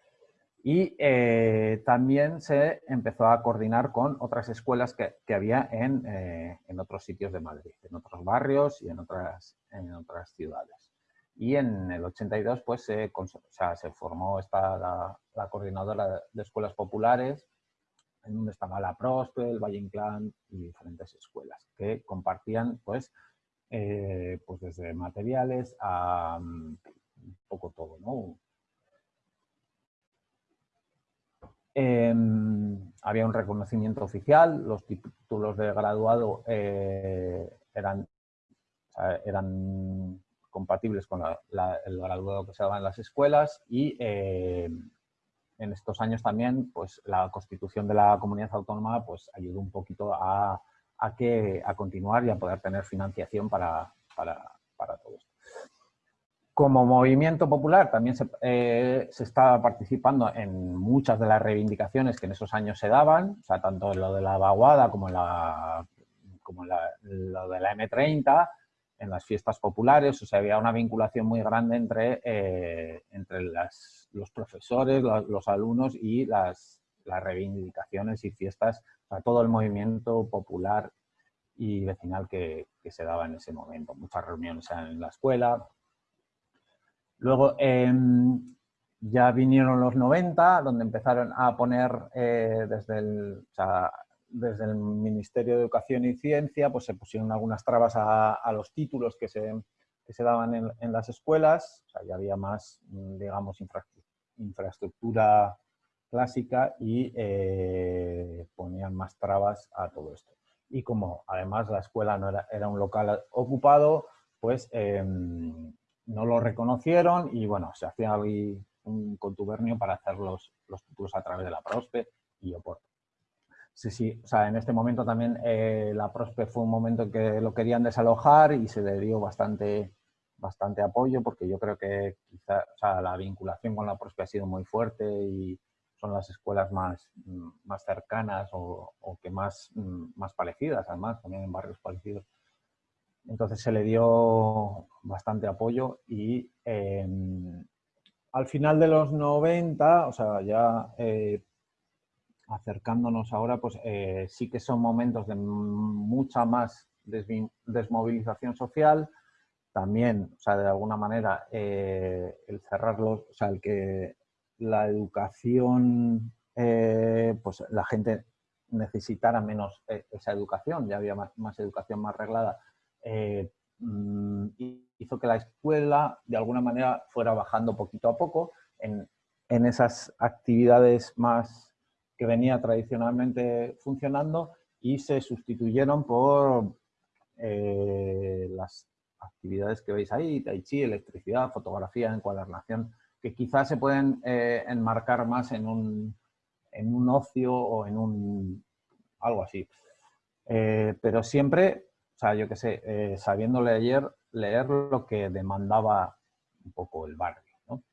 y eh, también se empezó a coordinar con otras escuelas que, había eh, en, otros sitios de Madrid, en otros barrios y en otras, en otras ciudades. y en el 82 pues se, se formó esta, la, coordinadora de escuelas populares, en donde estaba la Prospe, el Valle Inclán y diferentes escuelas que compartían pues, pues desde materiales a un poco todo, ¿no? Em, había un reconocimiento oficial, los títulos de graduado eh, eran, eran compatibles con el graduado que se daba en las escuelas y eh, en estos años también pues, la constitución de la comunidad autónoma pues, ayudó un poquito a, que, a continuar y a poder tener financiación para, para, para todo esto. Como movimiento popular también se, eh, se, estaba participando en muchas de las reivindicaciones que en esos años se daban, tanto en lo de la vaguada como en, la, como lo de la M30, en las fiestas populares, o sea, había una vinculación muy grande entre, eh, entre los profesores, los, alumnos y las, las, reivindicaciones y fiestas, o sea, todo el movimiento popular y vecinal que, que, se daba en ese momento. Muchas reuniones en la escuela, Luego em, ya vinieron los 90, donde empezaron a poner eh, desde, el, desde el Ministerio de Educación y Ciencia, pues se pusieron algunas trabas a, los títulos que se, se daban en, las escuelas, o ya había más, digamos, infraestructura clásica y eh, ponían más trabas a todo esto. Y como además la escuela no era, era un local ocupado, pues em, no lo reconocieron y bueno, se hacía un contubernio para hacer los, los títulos a través de la Prospe y Oporto. Sí, sí, o sea, en este momento también eh, la Prospe fue un momento en que lo querían desalojar y se le dio bastante, bastante apoyo porque yo creo que quizá, o sea, la vinculación con la Prospe ha sido muy fuerte y son las escuelas más, más cercanas o, o que más, más parecidas, además, también en barrios parecidos entonces se le dio bastante apoyo y em, al final de los 90, o sea, ya eh, acercándonos ahora, pues eh, sí que son momentos de mucha más desmovilización social. También, o sea, de alguna manera, eh, el cerrarlos, o sea, el que la educación, pues la gente necesitara menos esa educación, ya había más educación más reglada, eh, mm, hizo que la escuela de alguna manera fuera bajando poquito a poco en, esas actividades más que venía tradicionalmente funcionando y se sustituyeron por eh, las actividades que veis ahí, tai chi, electricidad, fotografía, encuadernación, que quizás se pueden eh, enmarcar más en un, en un ocio o en un algo así. pero siempre o sea, yo qué sé, eh, sabiendo leer, leer lo que demandaba un poco el barrio, ¿no?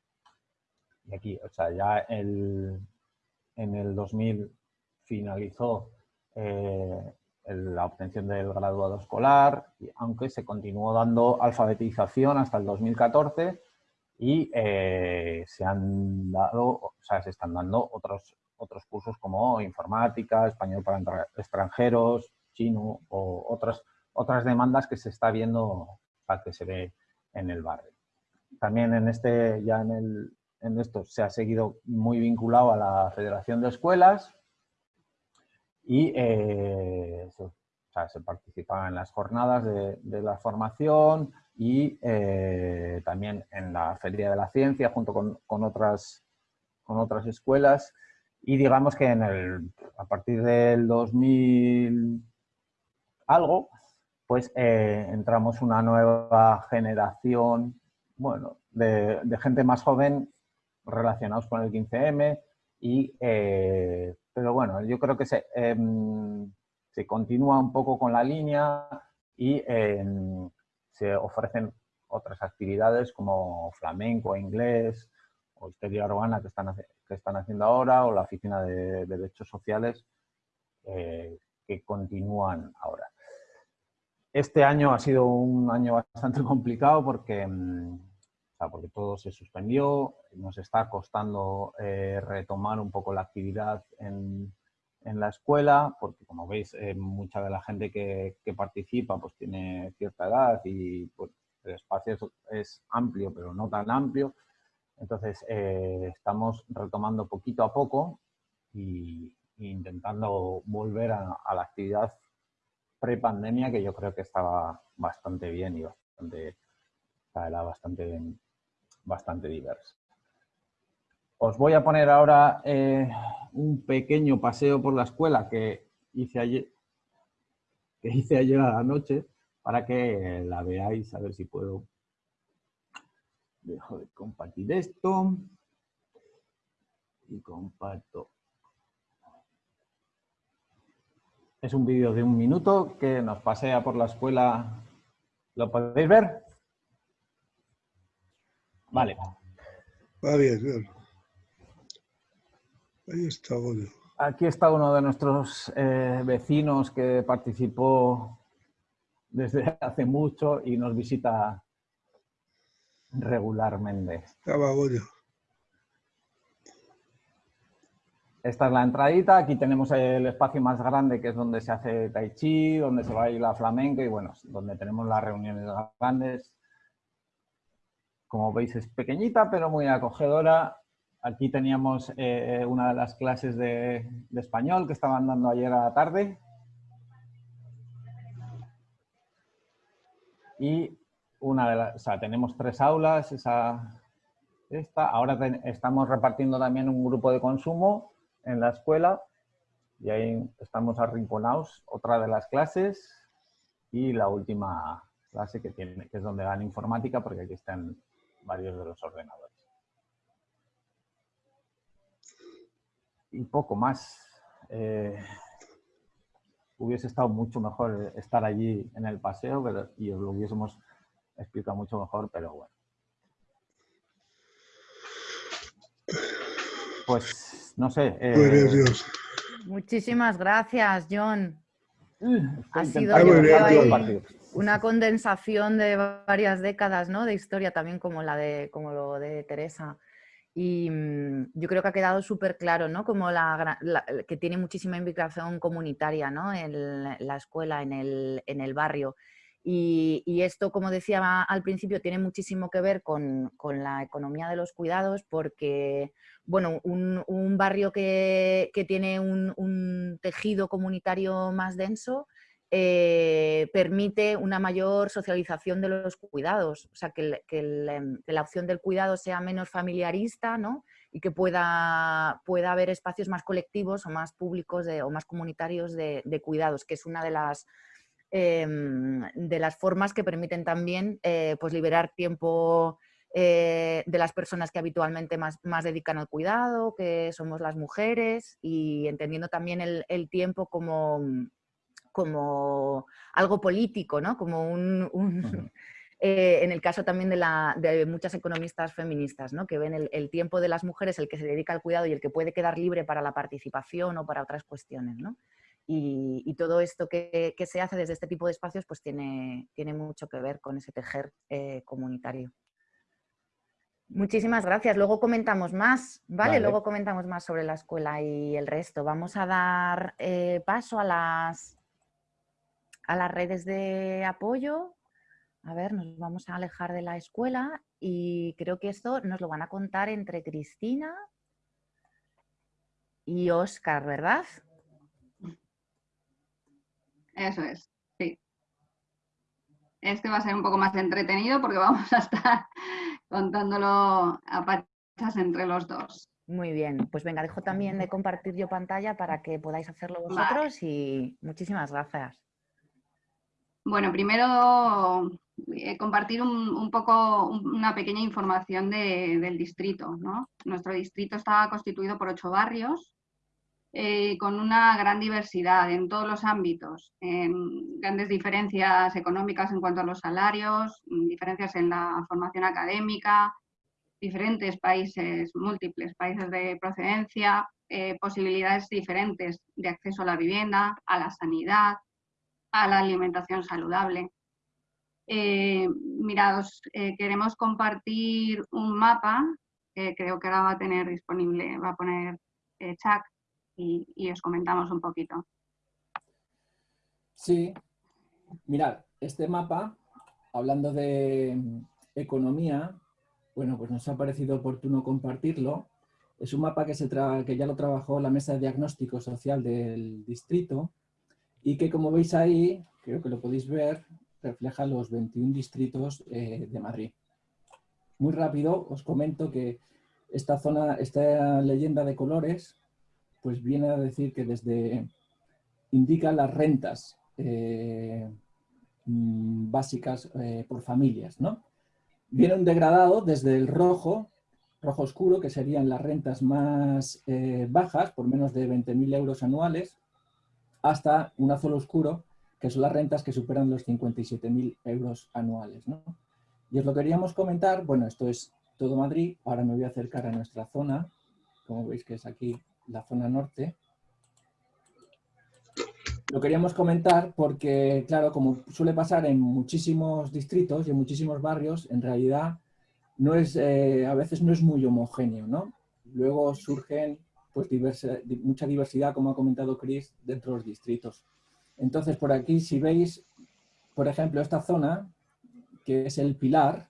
Y aquí, o sea, ya el, en el 2000 finalizó eh, la obtención del graduado escolar, aunque se continuó dando alfabetización hasta el 2014 y eh, se han dado, o sea, se están dando otros, otros cursos como informática, español para extranjeros, chino o otras otras demandas que se está viendo, que se ve en el barrio. También en este, ya en, el, en esto se ha seguido muy vinculado a la Federación de Escuelas y eh, se, participaba en las jornadas de, la formación y eh, también en la Feria de la Ciencia junto con, otras, con otras escuelas y digamos que en el, a partir del 2000 algo, pues entramos una nueva generación bueno, de, gente más joven relacionados con el 15M, y, eh, pero bueno, yo creo que se, em, se, continúa un poco con la línea y em, se ofrecen otras actividades como flamenco, inglés o historia urbana que están, que están haciendo ahora o la Oficina de Derechos Sociales eh, que continúan ahora. Este año ha sido un año bastante complicado porque, mm, porque todo se suspendió, nos está costando eh, retomar un poco la actividad en, la escuela, porque como veis, eh, mucha de la gente que, participa pues tiene cierta edad y pues, el espacio es, amplio, pero no tan amplio. Entonces, eh, estamos retomando poquito a poco y, intentando volver a, la actividad pre-pandemia, que yo creo que estaba bastante bien y bastante, era bastante, bastante diversa. Os voy a poner ahora eh, un pequeño paseo por la escuela que hice ayer, que hice ayer a la noche para que la veáis, a ver si puedo. Dejo de compartir esto y comparto. Es un vídeo de un minuto que nos pasea por la escuela. ¿Lo podéis ver? Vale. Va bien, bien. Ahí está Aquí está uno de nuestros eh, vecinos que participó desde hace mucho y nos visita regularmente. Esta es la entradita, aquí tenemos el espacio más grande que es donde se hace tai chi, donde se baila flamenco y bueno, donde tenemos las reuniones grandes. Como veis es pequeñita pero muy acogedora. Aquí teníamos eh, una de las clases de, de español que estaban dando ayer a la tarde y una de las, o sea, tenemos tres aulas, esa, esta. Ahora estamos repartiendo también un grupo de consumo en la escuela y ahí estamos arrinconados, otra de las clases y la última clase que, tiene, que es donde dan informática porque aquí están varios de los ordenadores. Y poco más. Eh, hubiese estado mucho mejor estar allí en el paseo pero, y os lo hubiésemos explicado mucho mejor, pero bueno. Pues, no sé. Eh, Muchísimas gracias, John. Ha sido una condensación de varias décadas ¿no? de historia, también como, la de, como lo de Teresa. Y mm, yo creo que ha quedado súper claro, ¿no? Como la, que tiene muchísima implicación comunitaria, ¿no? En la escuela, en el, en el barrio. Y, esto, como decía al principio, tiene muchísimo que ver con, con la economía de los cuidados porque, bueno, un, barrio que, que tiene un, tejido comunitario más denso eh, permite una mayor socialización de los cuidados, o sea, que, em, la opción del cuidado sea menos familiarista ¿no? y que pueda, pueda haber espacios más colectivos o más públicos o más comunitarios de, cuidados, que es una de las, em, de las formas que permiten también eh, pues liberar tiempo eh, de las personas que habitualmente más, más, dedican al cuidado, que somos las mujeres, y entendiendo también el tiempo como como algo político, ¿no? Como un... Eh, en el caso también de, la, de, muchas economistas feministas, ¿no? que ven el, tiempo de las mujeres, el que se dedica al cuidado y el que puede quedar libre para la participación o para otras cuestiones. ¿no? Y, todo esto que, que, se hace desde este tipo de espacios pues tiene, tiene mucho que ver con ese tejer eh, comunitario. Muchísimas gracias. Luego comentamos más, ¿vale? Luego comentamos más sobre la escuela y el resto. Vamos a dar eh, paso a las a las redes de apoyo. A ver, nos vamos a alejar de la escuela y creo que esto nos lo van a contar entre Cristina y Oscar, ¿verdad? Eso es, sí. Este va a ser un poco más entretenido porque vamos a estar contándolo a pachas entre los dos. Muy bien, pues venga, dejo también de compartir yo pantalla para que podáis hacerlo vosotros y muchísimas gracias. Bueno, primero eh, compartir un, poco una pequeña información del distrito. Nuestro distrito está constituido por ocho barrios eh, con una gran diversidad en todos los ámbitos, grandes diferencias económicas en cuanto a los salarios, diferencias en la formación académica, diferentes países, múltiples países de procedencia, eh, posibilidades diferentes de acceso a la vivienda, a la sanidad, a la alimentación saludable. Eh, mirados, queremos compartir un mapa que creo que ahora va a tener disponible, va a poner Chuck y, os comentamos un poquito. Sí, mirad, este mapa hablando de economía, bueno, pues nos ha parecido oportuno compartirlo. Es un mapa que, se que ya lo trabajó la Mesa de Diagnóstico Social del Distrito y que, como veis ahí, creo que lo podéis ver, refleja los 21 distritos eh, de Madrid. Muy rápido os comento que esta zona, esta leyenda de colores, pues viene a decir que desde indica las rentas eh, mm, básicas eh, por familias, ¿no? Viene un degradado desde el rojo, rojo oscuro, que serían las rentas más bajas, por menos de 20.000 euros anuales, hasta un azul oscuro, que son las rentas que superan los 57.000 euros anuales. ¿no? Y os lo queríamos comentar, bueno, esto es todo Madrid, ahora me voy a acercar a nuestra zona, como veis que es aquí la zona norte. Lo queríamos comentar porque, claro, como suele pasar en muchísimos distritos y en muchísimos barrios, en realidad no es, eh, a veces no es muy homogéneo, ¿no? Luego surgen pues, mucha diversidad, como ha comentado Chris, dentro de los distritos. Entonces, por aquí, si veis, por ejemplo, esta zona, que es el pilar,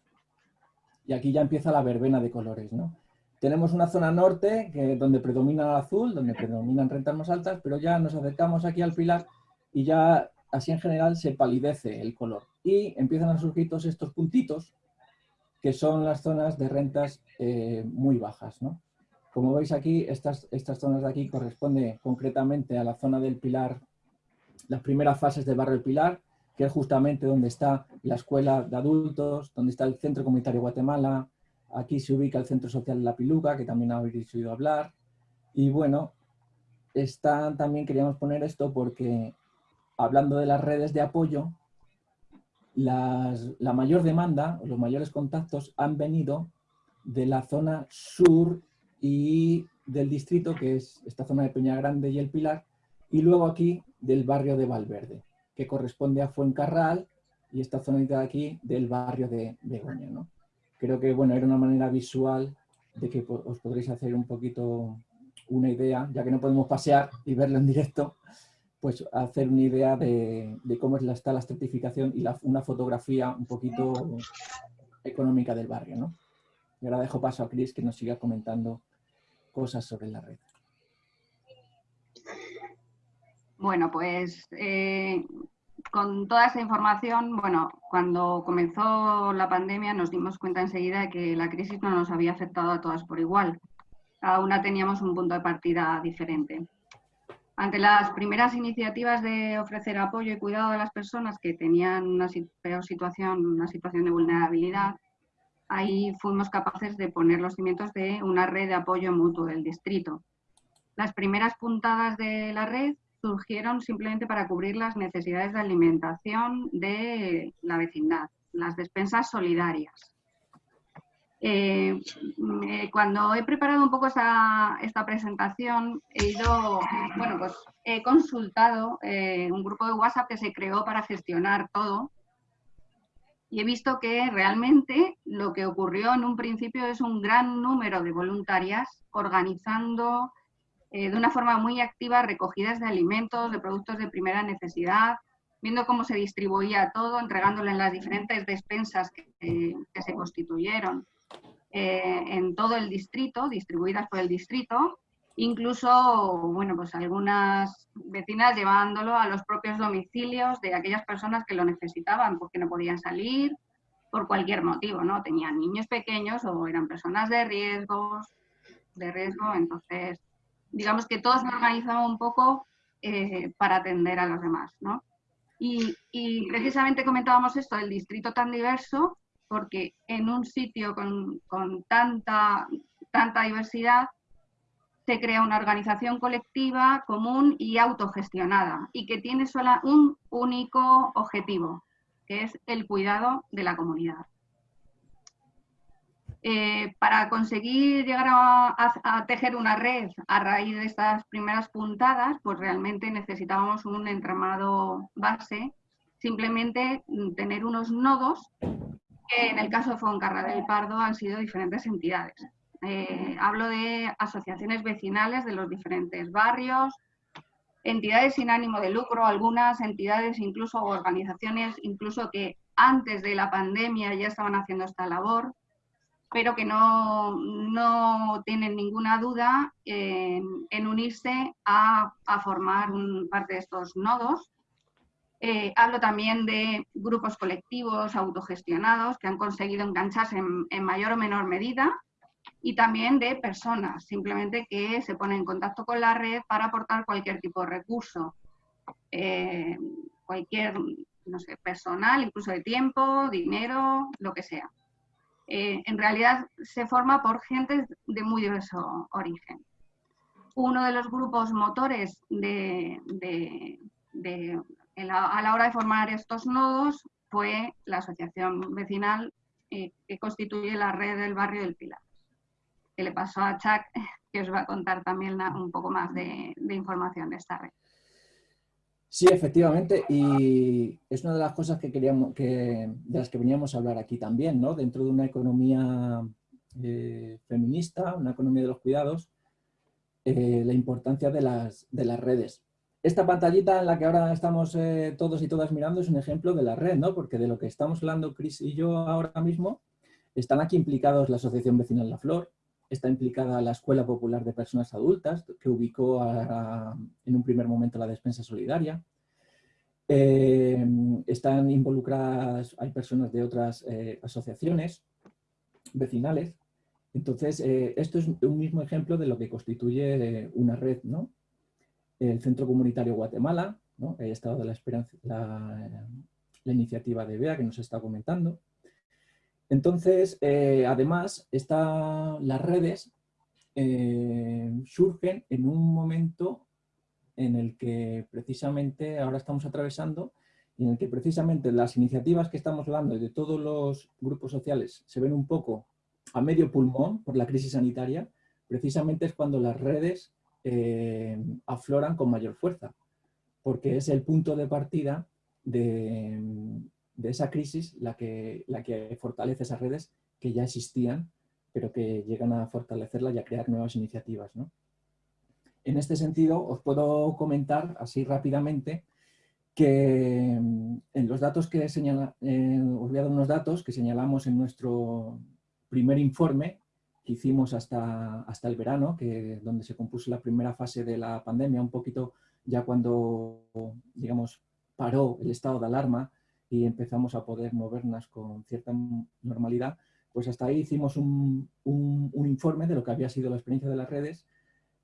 y aquí ya empieza la verbena de colores, ¿no? Tenemos una zona norte que, donde predomina el azul, donde predominan rentas más altas, pero ya nos acercamos aquí al pilar y ya así en general se palidece el color. Y empiezan a surgir todos estos puntitos que son las zonas de rentas eh, muy bajas. ¿no? Como veis aquí, estas, estas zonas de aquí corresponden concretamente a la zona del pilar las primeras fases del barrio El Pilar, que es justamente donde está la escuela de adultos, donde está el Centro Comunitario Guatemala, aquí se ubica el Centro Social La Piluca, que también habéis oído hablar, y bueno, está, también queríamos poner esto porque hablando de las redes de apoyo, la mayor demanda, los mayores contactos han venido de la zona sur y del distrito, que es esta zona de Peña Grande y El Pilar, y luego aquí del barrio de Valverde, que corresponde a Fuencarral y esta zona de aquí del barrio de Begoña. ¿no? Creo que bueno, era una manera visual de que os podréis hacer un poquito una idea, ya que no podemos pasear y verlo en directo, pues hacer una idea de, cómo está la estratificación y una fotografía un poquito económica del barrio. ¿no? Y ahora dejo paso a Cris que nos siga comentando cosas sobre la red. Bueno, pues eh, con toda esa información, bueno, cuando comenzó la pandemia nos dimos cuenta enseguida de que la crisis no nos había afectado a todas por igual. Cada una teníamos un punto de partida diferente. Ante las primeras iniciativas de ofrecer apoyo y cuidado a las personas que tenían una peor situación, una situación de vulnerabilidad, ahí fuimos capaces de poner los cimientos de una red de apoyo mutuo del distrito. Las primeras puntadas de la red surgieron simplemente para cubrir las necesidades de alimentación de la vecindad, las despensas solidarias. Eh, eh, cuando he preparado un poco esta, presentación, he ido, bueno, pues he consultado eh, un grupo de WhatsApp que se creó para gestionar todo y he visto que realmente lo que ocurrió en un principio es un gran número de voluntarias organizando eh, de una forma muy activa recogidas de alimentos, de productos de primera necesidad, viendo cómo se distribuía todo, entregándolo en las diferentes despensas que, se constituyeron eh, en todo el distrito, distribuidas por el distrito, incluso, bueno, pues algunas vecinas llevándolo a los propios domicilios de aquellas personas que lo necesitaban porque no podían salir por cualquier motivo, ¿no? Tenían niños pequeños o eran personas de riesgos, de riesgo, entonces digamos que todos nos organizamos un poco eh, para atender a los demás, ¿no? Y, precisamente comentábamos esto del distrito tan diverso, porque en un sitio con, tanta, tanta diversidad se crea una organización colectiva común y autogestionada y que tiene solo un único objetivo, que es el cuidado de la comunidad. Eh, para conseguir llegar a, tejer una red a raíz de estas primeras puntadas, pues realmente necesitábamos un entramado base, simplemente tener unos nodos que en el caso de Fuencarral del Pardo han sido diferentes entidades. Eh, hablo de asociaciones vecinales de los diferentes barrios, entidades sin ánimo de lucro, algunas entidades incluso organizaciones incluso que antes de la pandemia ya estaban haciendo esta labor, pero que no, no tienen ninguna duda en, unirse a, formar parte de estos nodos. Eh, hablo también de grupos colectivos autogestionados que han conseguido engancharse en, mayor o menor medida y también de personas, simplemente que se ponen en contacto con la red para aportar cualquier tipo de recurso, eh, cualquier, no sé, personal, incluso de tiempo, dinero, lo que sea. Eh, en realidad se forma por gente de muy diverso origen. Uno de los grupos motores de, a la hora de formar estos nodos fue la asociación vecinal eh, que constituye la red del barrio del Pilar. Que le pasó a Chuck, que os va a contar también un poco más de información de esta red. Sí, efectivamente, y es una de las cosas que queríamos, que, de las que veníamos a hablar aquí también, ¿no? Dentro de una economía eh, feminista, una economía de los cuidados, eh, la importancia de las, de las redes. Esta pantallita en la que ahora estamos eh, todos y todas mirando es un ejemplo de la red, ¿no? Porque de lo que estamos hablando Cris y yo ahora mismo, están aquí implicados la Asociación Vecinal La Flor, está implicada la Escuela Popular de Personas Adultas, que ubicó en un primer momento la despensa solidaria. Eh, están involucradas, hay personas de otras eh, asociaciones vecinales. Entonces, eh, esto es un mismo ejemplo de lo que constituye una red, ¿no? El Centro Comunitario Guatemala, ¿no? El Estado de la Esperanza, la iniciativa de BEA que nos está comentando, entonces, eh, además, las redes eh, surgen en un momento en el que precisamente ahora estamos atravesando y en el que precisamente las iniciativas que estamos hablando de todos los grupos sociales se ven un poco a medio pulmón por la crisis sanitaria, precisamente es cuando las redes eh, afloran con mayor fuerza, porque es el punto de partida de, de esa crisis la que, la que fortalece esas redes que ya existían, pero que llegan a fortalecerlas y a crear nuevas iniciativas. En este sentido, os puedo comentar así rápidamente que mm, en los datos que señala, os voy a dar unos datos que señalamos en nuestro primer informe que hicimos hasta, hasta el verano, que, donde se compuso la primera fase de la pandemia, un poquito ya cuando, digamos, paró el estado de alarma y empezamos a poder movernos con cierta normalidad, pues hasta ahí hicimos un, informe de lo que había sido la experiencia de las redes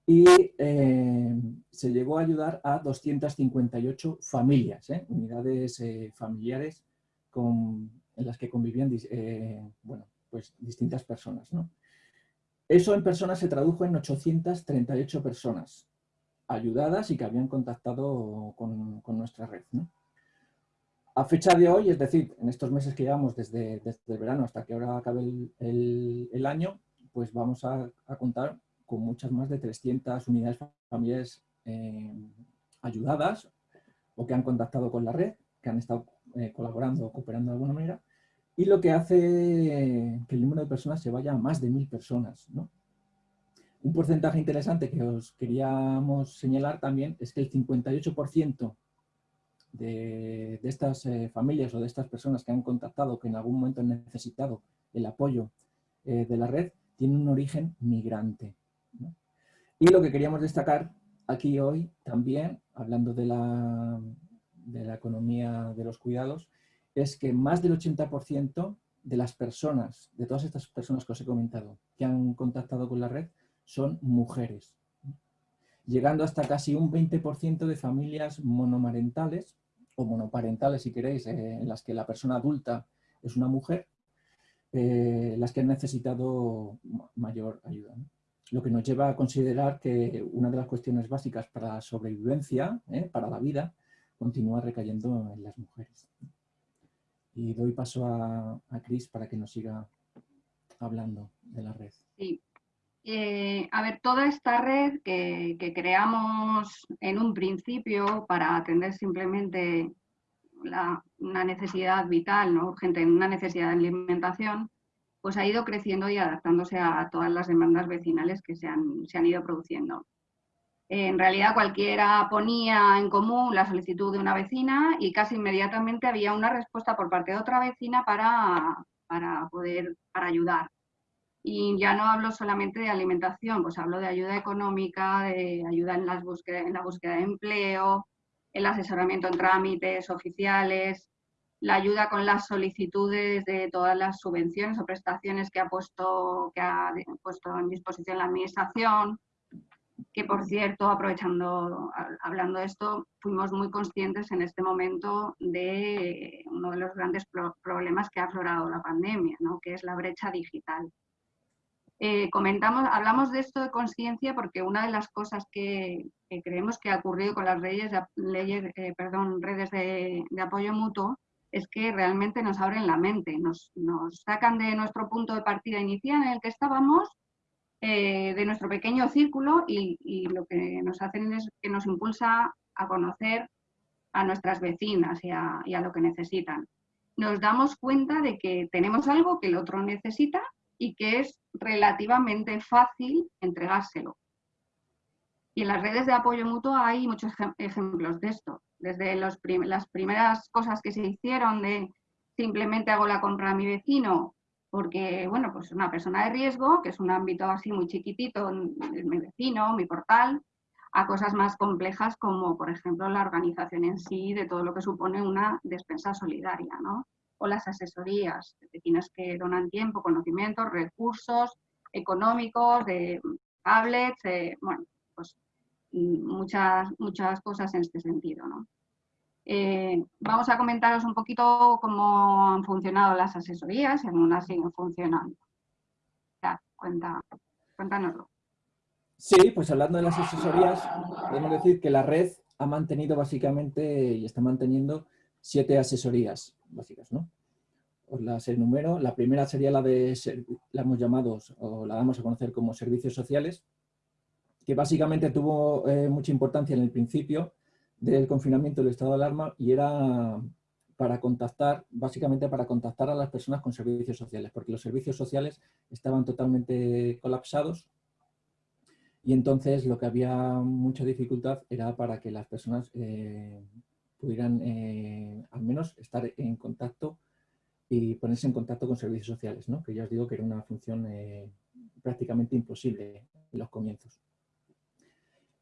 y eh, se llegó a ayudar a 258 familias, ¿eh? unidades eh, familiares con, en las que convivían bueno, pues distintas personas. Eso en personas se tradujo en 838 personas ayudadas y que habían contactado con, con nuestra red. A fecha de hoy, es decir, en estos meses que llevamos desde, el verano hasta que ahora acabe el, año, pues vamos a, contar con muchas más de 300 unidades familiares eh, ayudadas o que han contactado con la red, que han estado eh, colaborando o cooperando de alguna manera, y lo que hace que el número de personas se vaya a más de mil personas. Un porcentaje interesante que os queríamos señalar también es que el 58% de, estas eh, familias o de estas personas que han contactado, que en algún momento han necesitado el apoyo eh, de la red, tienen un origen migrante. Y lo que queríamos destacar aquí hoy también, hablando de la, de la economía de los cuidados, es que más del 80% de las personas, de todas estas personas que os he comentado, que han contactado con la red, son mujeres llegando hasta casi un 20% de familias monomarentales o monoparentales, si queréis, eh, en las que la persona adulta es una mujer, eh, las que han necesitado mayor ayuda. Lo que nos lleva a considerar que una de las cuestiones básicas para la sobrevivencia, eh, para la vida, continúa recayendo en las mujeres. Y doy paso a, a Cris para que nos siga hablando de la red. Sí, eh, a ver, toda esta red que, creamos en un principio para atender simplemente una necesidad vital, ¿no? urgente, una necesidad de alimentación, pues ha ido creciendo y adaptándose a, todas las demandas vecinales que se han, ido produciendo. En realidad cualquiera ponía en común la solicitud de una vecina y casi inmediatamente había una respuesta por parte de otra vecina para, para poder para ayudar. Y ya no hablo solamente de alimentación, pues hablo de ayuda económica, de ayuda en, las búsqueda, en la búsqueda de empleo, el asesoramiento en trámites oficiales, la ayuda con las solicitudes de todas las subvenciones o prestaciones que ha puesto, que ha puesto en disposición la Administración, que por cierto, aprovechando, hablando de esto, fuimos muy conscientes en este momento de uno de los grandes problemas que ha aflorado la pandemia, ¿no? que es la brecha digital. Eh, comentamos, hablamos de esto de conciencia porque una de las cosas que, creemos que ha ocurrido con las leyes, leyes eh, perdón, redes de, apoyo mutuo es que realmente nos abren la mente, nos, nos sacan de nuestro punto de partida inicial en el que estábamos eh, de nuestro pequeño círculo y, lo que nos hacen es que nos impulsa a conocer a nuestras vecinas y a, lo que necesitan. Nos damos cuenta de que tenemos algo que el otro necesita y que es relativamente fácil entregárselo. Y en las redes de apoyo mutuo hay muchos ejemplos de esto. Desde las primeras cosas que se hicieron de simplemente hago la compra a mi vecino porque, bueno, pues una persona de riesgo, que es un ámbito así muy chiquitito, mi vecino, mi portal, a cosas más complejas como, por ejemplo, la organización en sí de todo lo que supone una despensa solidaria, ¿no? O las asesorías, vecinas que donan tiempo, conocimientos, recursos económicos, tablets, bueno, pues mm, muchas, muchas cosas en este sentido, ¿no? Eh, vamos a comentaros un poquito cómo han funcionado las asesorías y algunas siguen funcionando. Ya, cuéntanoslo. Sí, pues hablando de las asesorías, podemos decir que la red ha mantenido básicamente y está manteniendo siete asesorías básicas, ¿no? Os las enumero. La primera sería la de, la hemos llamado, o la damos a conocer como servicios sociales, que básicamente tuvo eh, mucha importancia en el principio, del confinamiento del estado de alarma y era para contactar, básicamente para contactar a las personas con servicios sociales, porque los servicios sociales estaban totalmente colapsados y entonces lo que había mucha dificultad era para que las personas eh, pudieran eh, al menos estar en contacto y ponerse en contacto con servicios sociales, que ya os digo que era una función eh, prácticamente imposible en los comienzos.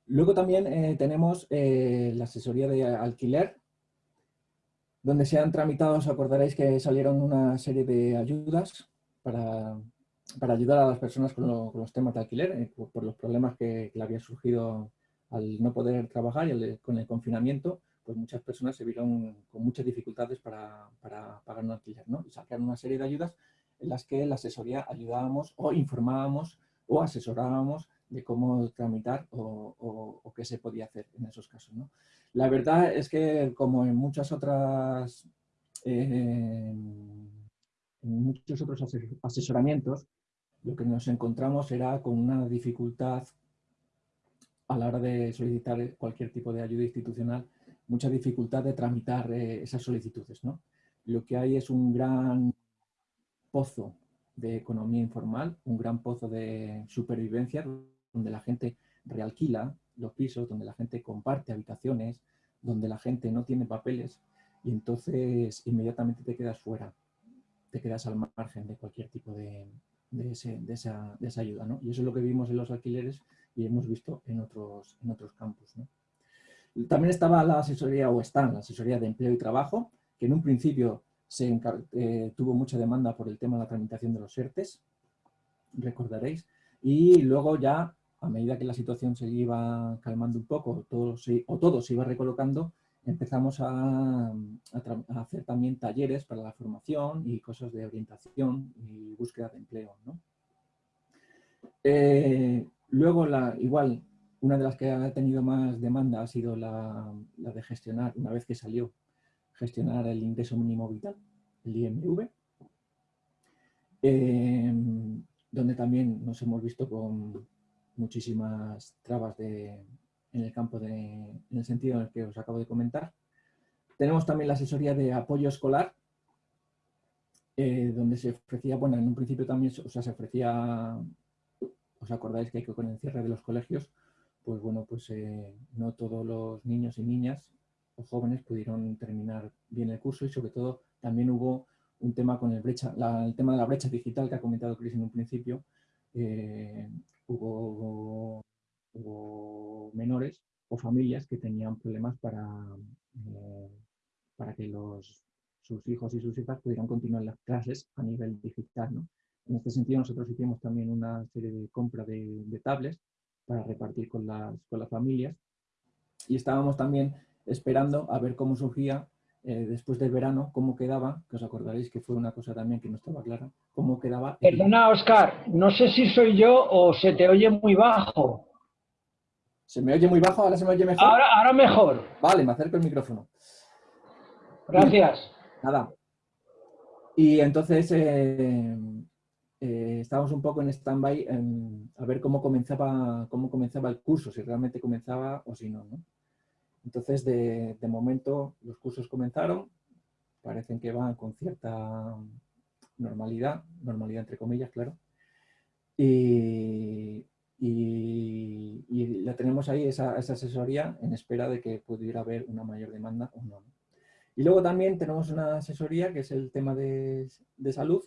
Luego también eh, tenemos la asesoría de alquiler, donde se han tramitado, os acordaréis que salieron una serie de ayudas para, ayudar a las personas con, los temas de alquiler, por, los problemas que, le había surgido al no poder trabajar y con el confinamiento, pues muchas personas se vieron con muchas dificultades para, pagar un alquiler, ¿no? Y sacaron una serie de ayudas en las que la asesoría ayudábamos o informábamos o asesorábamos de cómo tramitar o, qué se podía hacer en esos casos. ¿no? La verdad es que como en muchas otras eh, en muchos otros asesoramientos, lo que nos encontramos era con una dificultad a la hora de solicitar cualquier tipo de ayuda institucional, mucha dificultad de tramitar eh, esas solicitudes. ¿no? Lo que hay es un gran pozo de economía informal, un gran pozo de supervivencia donde la gente realquila los pisos, donde la gente comparte habitaciones, donde la gente no tiene papeles y entonces inmediatamente te quedas fuera, te quedas al margen de cualquier tipo de, esa, ayuda. ¿no? Y eso es lo que vimos en los alquileres y hemos visto en otros, en otros campos. También estaba la asesoría, o está la asesoría de empleo y trabajo, que en un principio se eh, tuvo mucha demanda por el tema de la tramitación de los ERTES, recordaréis, y luego ya a medida que la situación se iba calmando un poco todo o todo se iba recolocando, empezamos a, hacer también talleres para la formación y cosas de orientación y búsqueda de empleo. Eh, luego, la, igual, una de las que ha tenido más demanda ha sido la, de gestionar, una vez que salió, gestionar el ingreso mínimo vital, el IMV, eh, donde también nos hemos visto con muchísimas trabas en el campo, de, en el sentido en el que os acabo de comentar. Tenemos también la asesoría de apoyo escolar, eh, donde se ofrecía, bueno, en un principio también o sea, se ofrecía, os acordáis que con el cierre de los colegios, pues bueno, pues eh, no todos los niños y niñas o jóvenes pudieron terminar bien el curso y sobre todo también hubo un tema con el, brecha, el tema de la brecha digital que ha comentado Cris en un principio. Eh, hubo, menores o familias que tenían problemas para, eh, para que los, sus hijos y sus hijas pudieran continuar las clases a nivel digital. En este sentido, nosotros hicimos también una serie de compra de, de tablets para repartir con las, con las familias y estábamos también esperando a ver cómo surgía eh, después del verano, cómo quedaba, que os acordaréis que fue una cosa también que no estaba clara, cómo quedaba... Perdona, Oscar, no sé si soy yo o se te oye muy bajo. ¿Se me oye muy bajo? ¿Ahora se me oye mejor? Ahora, ahora mejor. Vale, me acerco el micrófono. Gracias. Nada. Y entonces eh, eh, estábamos un poco en stand-by a ver cómo comenzaba, cómo comenzaba el curso, si realmente comenzaba o si no. ¿no? Entonces, de, momento, los cursos comenzaron, parecen que van con cierta normalidad, normalidad entre comillas, claro, y, la tenemos ahí, esa, asesoría, en espera de que pudiera haber una mayor demanda o no. Y luego también tenemos una asesoría que es el tema de, salud.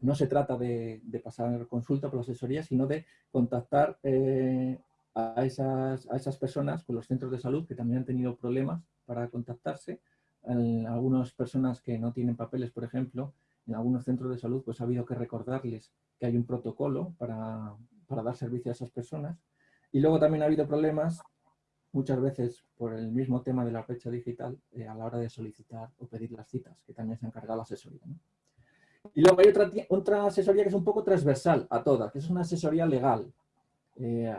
No se trata de, pasar consulta por la asesoría, sino de contactar eh, a esas, personas con los centros de salud que también han tenido problemas para contactarse. algunas personas que no tienen papeles, por ejemplo, en algunos centros de salud pues ha habido que recordarles que hay un protocolo para, para dar servicio a esas personas. Y luego también ha habido problemas, muchas veces por el mismo tema de la fecha digital, eh, a la hora de solicitar o pedir las citas, que también se ha encargado la asesoría. Y luego hay otra, otra asesoría que es un poco transversal a todas, que es una asesoría legal. Eh,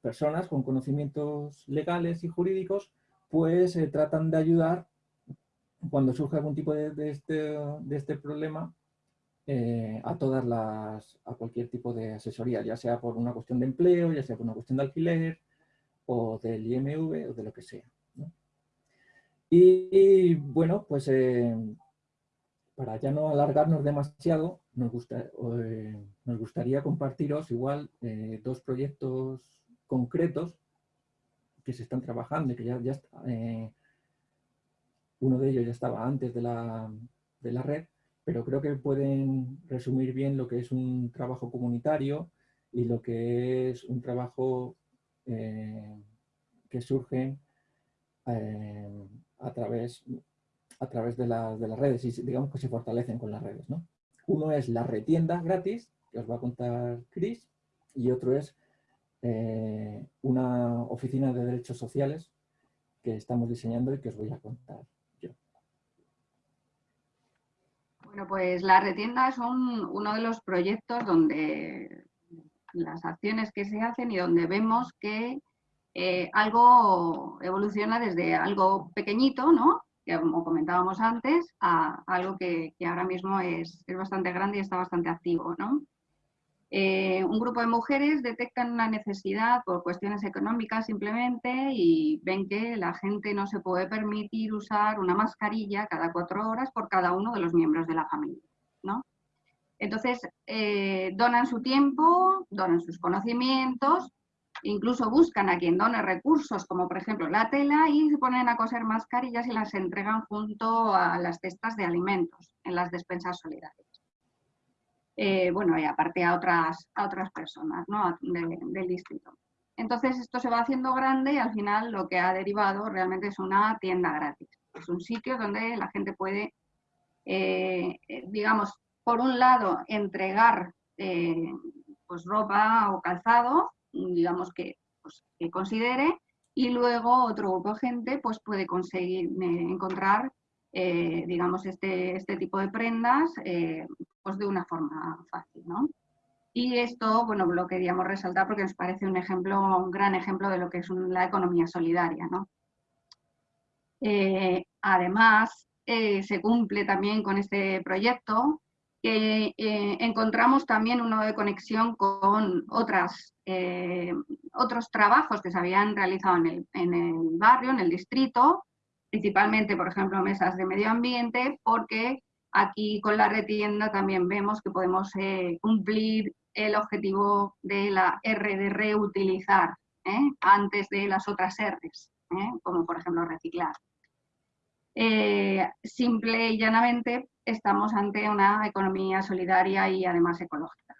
personas con conocimientos legales y jurídicos, pues eh, tratan de ayudar cuando surge algún tipo de, este, este, problema eh, a todas las, a cualquier tipo de asesoría, ya sea por una cuestión de empleo, ya sea por una cuestión de alquiler, o del IMV, o de lo que sea. Y, bueno, pues para ya no alargarnos demasiado, nos, gusta, nos gustaría compartiros igual dos proyectos concretos que se están trabajando y que ya, ya eh, uno de ellos ya estaba antes de la, de la, red, pero creo que pueden resumir bien lo que es un trabajo comunitario y lo que es un trabajo eh, que surge eh, a, través, a través de, de, las redes y digamos que se fortalecen con las redes. ¿no? Uno es la retienda gratis, que os va a contar Chris, y otro es eh, una oficina de derechos sociales que estamos diseñando y que os voy a contar yo. Bueno, pues la retienda son uno de los proyectos donde las acciones que se hacen y donde vemos que eh, algo evoluciona desde algo pequeñito, ¿no? Que como comentábamos antes, a algo que, ahora mismo es, es, bastante grande y está bastante activo. ¿no? Eh, un grupo de mujeres detectan una necesidad por cuestiones económicas simplemente y ven que la gente no se puede permitir usar una mascarilla cada cuatro horas por cada uno de los miembros de la familia. ¿no? Entonces, eh, donan su tiempo, donan sus conocimientos, incluso buscan a quien done recursos, como por ejemplo la tela, y se ponen a coser mascarillas y las entregan junto a las cestas de alimentos en las despensas solidarias. Eh, bueno, y aparte a otras, a otras personas ¿no? del distrito. Entonces esto se va haciendo grande y al final lo que ha derivado realmente es una tienda gratis. Es un sitio donde la gente puede, eh, eh, digamos, por un lado entregar pues ropa o calzado, digamos que, pues, que considere, y luego otro grupo de gente pues puede conseguir encontrar eh, digamos, este, este, tipo de prendas eh, pues de una forma fácil. ¿no? Y esto, bueno, lo queríamos resaltar porque nos parece un ejemplo, un gran ejemplo de lo que es la economía solidaria. ¿no? Eh, además, se cumple también con este proyecto que encontramos también uno de conexión con otras, otros trabajos que se habían realizado en el, en el barrio, en el distrito, principalmente, por ejemplo, mesas de medio ambiente, porque aquí con la retienda también vemos que podemos eh, cumplir el objetivo de la R de reutilizar ¿eh? antes de las otras R's, ¿eh? como por ejemplo reciclar. Eh, simple y llanamente estamos ante una economía solidaria y además ecológica.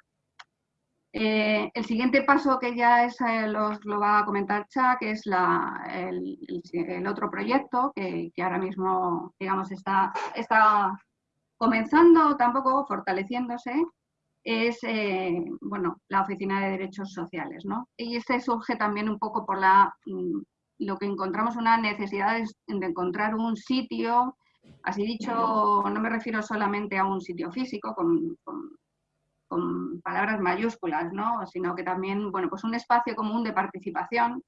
el siguiente paso que ya es, los, lo va a comentar Chuck es la, el, otro proyecto que, que, ahora mismo digamos, está, está comenzando tampoco fortaleciéndose, es eh, bueno, la Oficina de Derechos Sociales. ¿no? Y este surge también un poco por la, mm, lo que encontramos una necesidad de, encontrar un sitio, así dicho, no me refiero solamente a un sitio físico con, palabras mayúsculas, ¿no? sino que también bueno, pues un espacio común de participación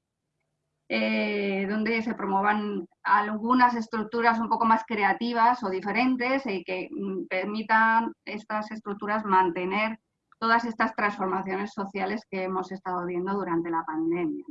eh, donde se promuevan algunas estructuras un poco más creativas o diferentes y que mm, permitan estas estructuras mantener todas estas transformaciones sociales que hemos estado viendo durante la pandemia.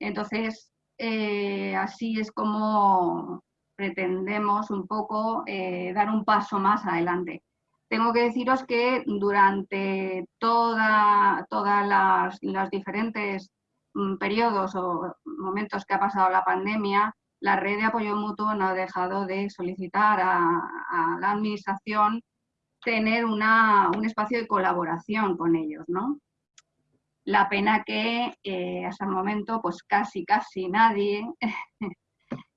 Entonces, eh, así es como pretendemos un poco eh, dar un paso más adelante. Tengo que deciros que durante toda, todas las, las diferentes Mm, periodos o momentos que ha pasado la pandemia, la red de apoyo mutuo no ha dejado de solicitar a, la administración tener una, un espacio de colaboración con ellos, ¿no? La pena que eh, hasta el momento pues casi, casi nadie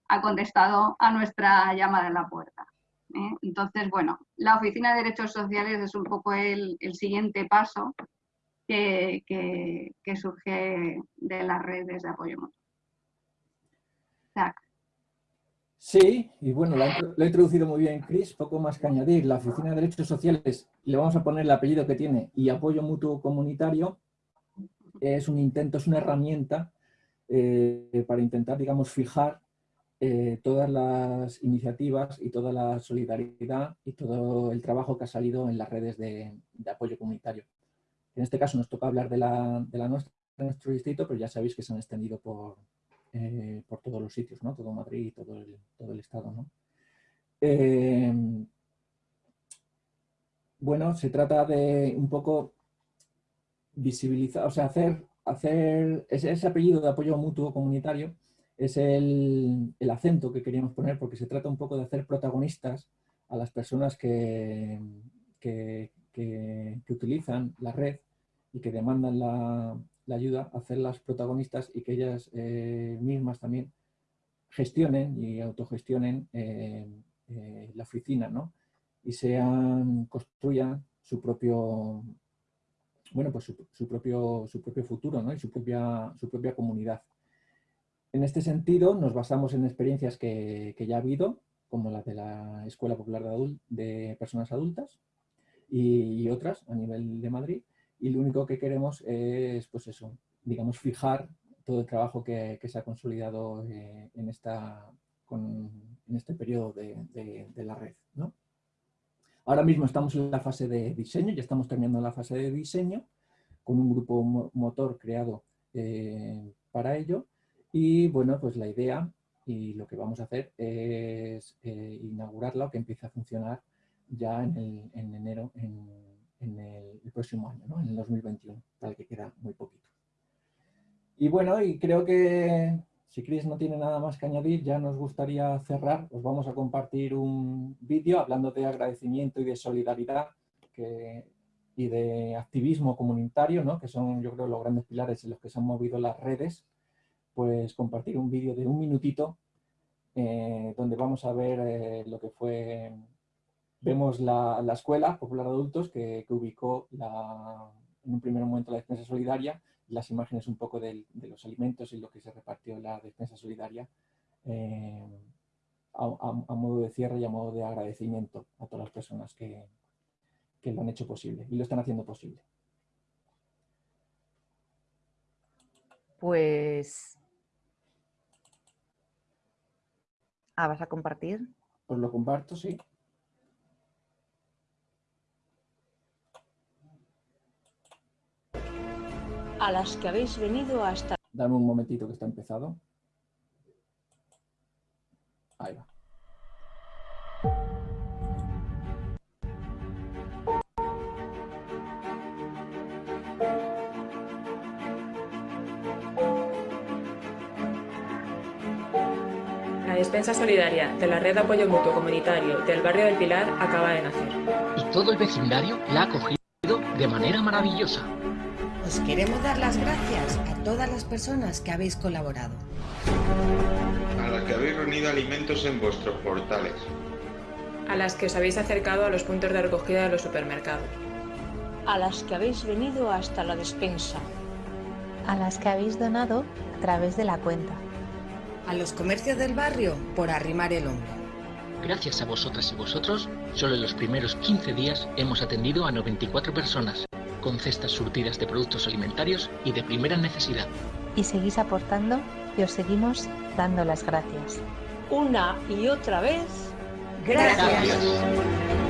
ha contestado a nuestra llamada en la puerta. ¿eh? Entonces, bueno, la Oficina de Derechos Sociales es un poco el, siguiente paso que, surge de las redes de apoyo mutuo. Sí, y bueno, lo ha, introducido muy bien Chris, poco más que añadir. La Oficina de Derechos Sociales, le vamos a poner el apellido que tiene, y apoyo mutuo comunitario, es un intento, es una herramienta eh, para intentar, digamos, fijar eh, todas las iniciativas y toda la solidaridad y todo el trabajo que ha salido en las redes de apoyo comunitario. En este caso nos toca hablar de la, de nuestra, nuestro distrito, pero ya sabéis que se han extendido por, eh, por todos los sitios, ¿no? todo Madrid, todo el, todo el estado. ¿no? Bueno, se trata de un poco visibilizar, o sea, hacer, hacer ese, apellido de apoyo mutuo comunitario es el, el, acento que queríamos poner porque se trata un poco de hacer protagonistas a las personas que, que, que, utilizan la red y que demandan la, ayuda, hacerlas protagonistas y que ellas eh, mismas también gestionen y autogestionen eh, eh, la oficina, ¿no? Y sean, construyan su propio, bueno, pues su, propio, su propio futuro, ¿no? Y su propia, su propia comunidad. En este sentido, nos basamos en experiencias que, ya ha habido, como la de la Escuela Popular de, de Personas Adultas y, otras a nivel de Madrid, y lo único que queremos es, pues eso, digamos, fijar todo el trabajo que, se ha consolidado eh, en, esta, en este periodo de, la red. Ahora mismo estamos en la fase de diseño, ya estamos terminando la fase de diseño, con un grupo motor creado eh, para ello. Y bueno, pues la idea y lo que vamos a hacer es eh, inaugurarla o que empiece a funcionar ya en, en enero en, en el, próximo año, ¿no? en el 2021, tal que queda muy poquito. Y bueno, y creo que si Chris no tiene nada más que añadir, ya nos gustaría cerrar. Os vamos a compartir un vídeo hablando de agradecimiento y de solidaridad y de activismo comunitario, ¿no? que son yo creo los grandes pilares en los que se han movido las redes. Pues compartir un vídeo de un minutito eh, donde vamos a ver eh, lo que fue Vemos la, Escuela Popular de Adultos que, ubicó en un primer momento la despensa solidaria las imágenes un poco de los alimentos y lo que se repartió en la despensa solidaria eh, a, modo de cierre y a modo de agradecimiento a todas las personas que, que lo han hecho posible y lo están haciendo posible. Pues... Ah, ¿vas a compartir? Pues lo comparto, sí. a las que habéis venido hasta... Dame un momentito que está empezado. Ahí va. La despensa solidaria de la Red de Apoyo Mutuo Comunitario del Barrio del Pilar acaba de nacer. Y todo el vecindario la ha acogido de manera maravillosa. Os queremos dar las gracias a todas las personas que habéis colaborado. A las que habéis reunido alimentos en vuestros portales. A las que os habéis acercado a los puntos de recogida de los supermercados. A las que habéis venido hasta la despensa. A las que habéis donado a través de la cuenta. A los comercios del barrio por arrimar el hombro. Gracias a vosotras y vosotros, solo en los primeros 15 días hemos atendido a 94 personas, con cestas surtidas de productos alimentarios y de primera necesidad. Y seguís aportando y os seguimos dando las gracias. Una y otra vez, gracias. gracias.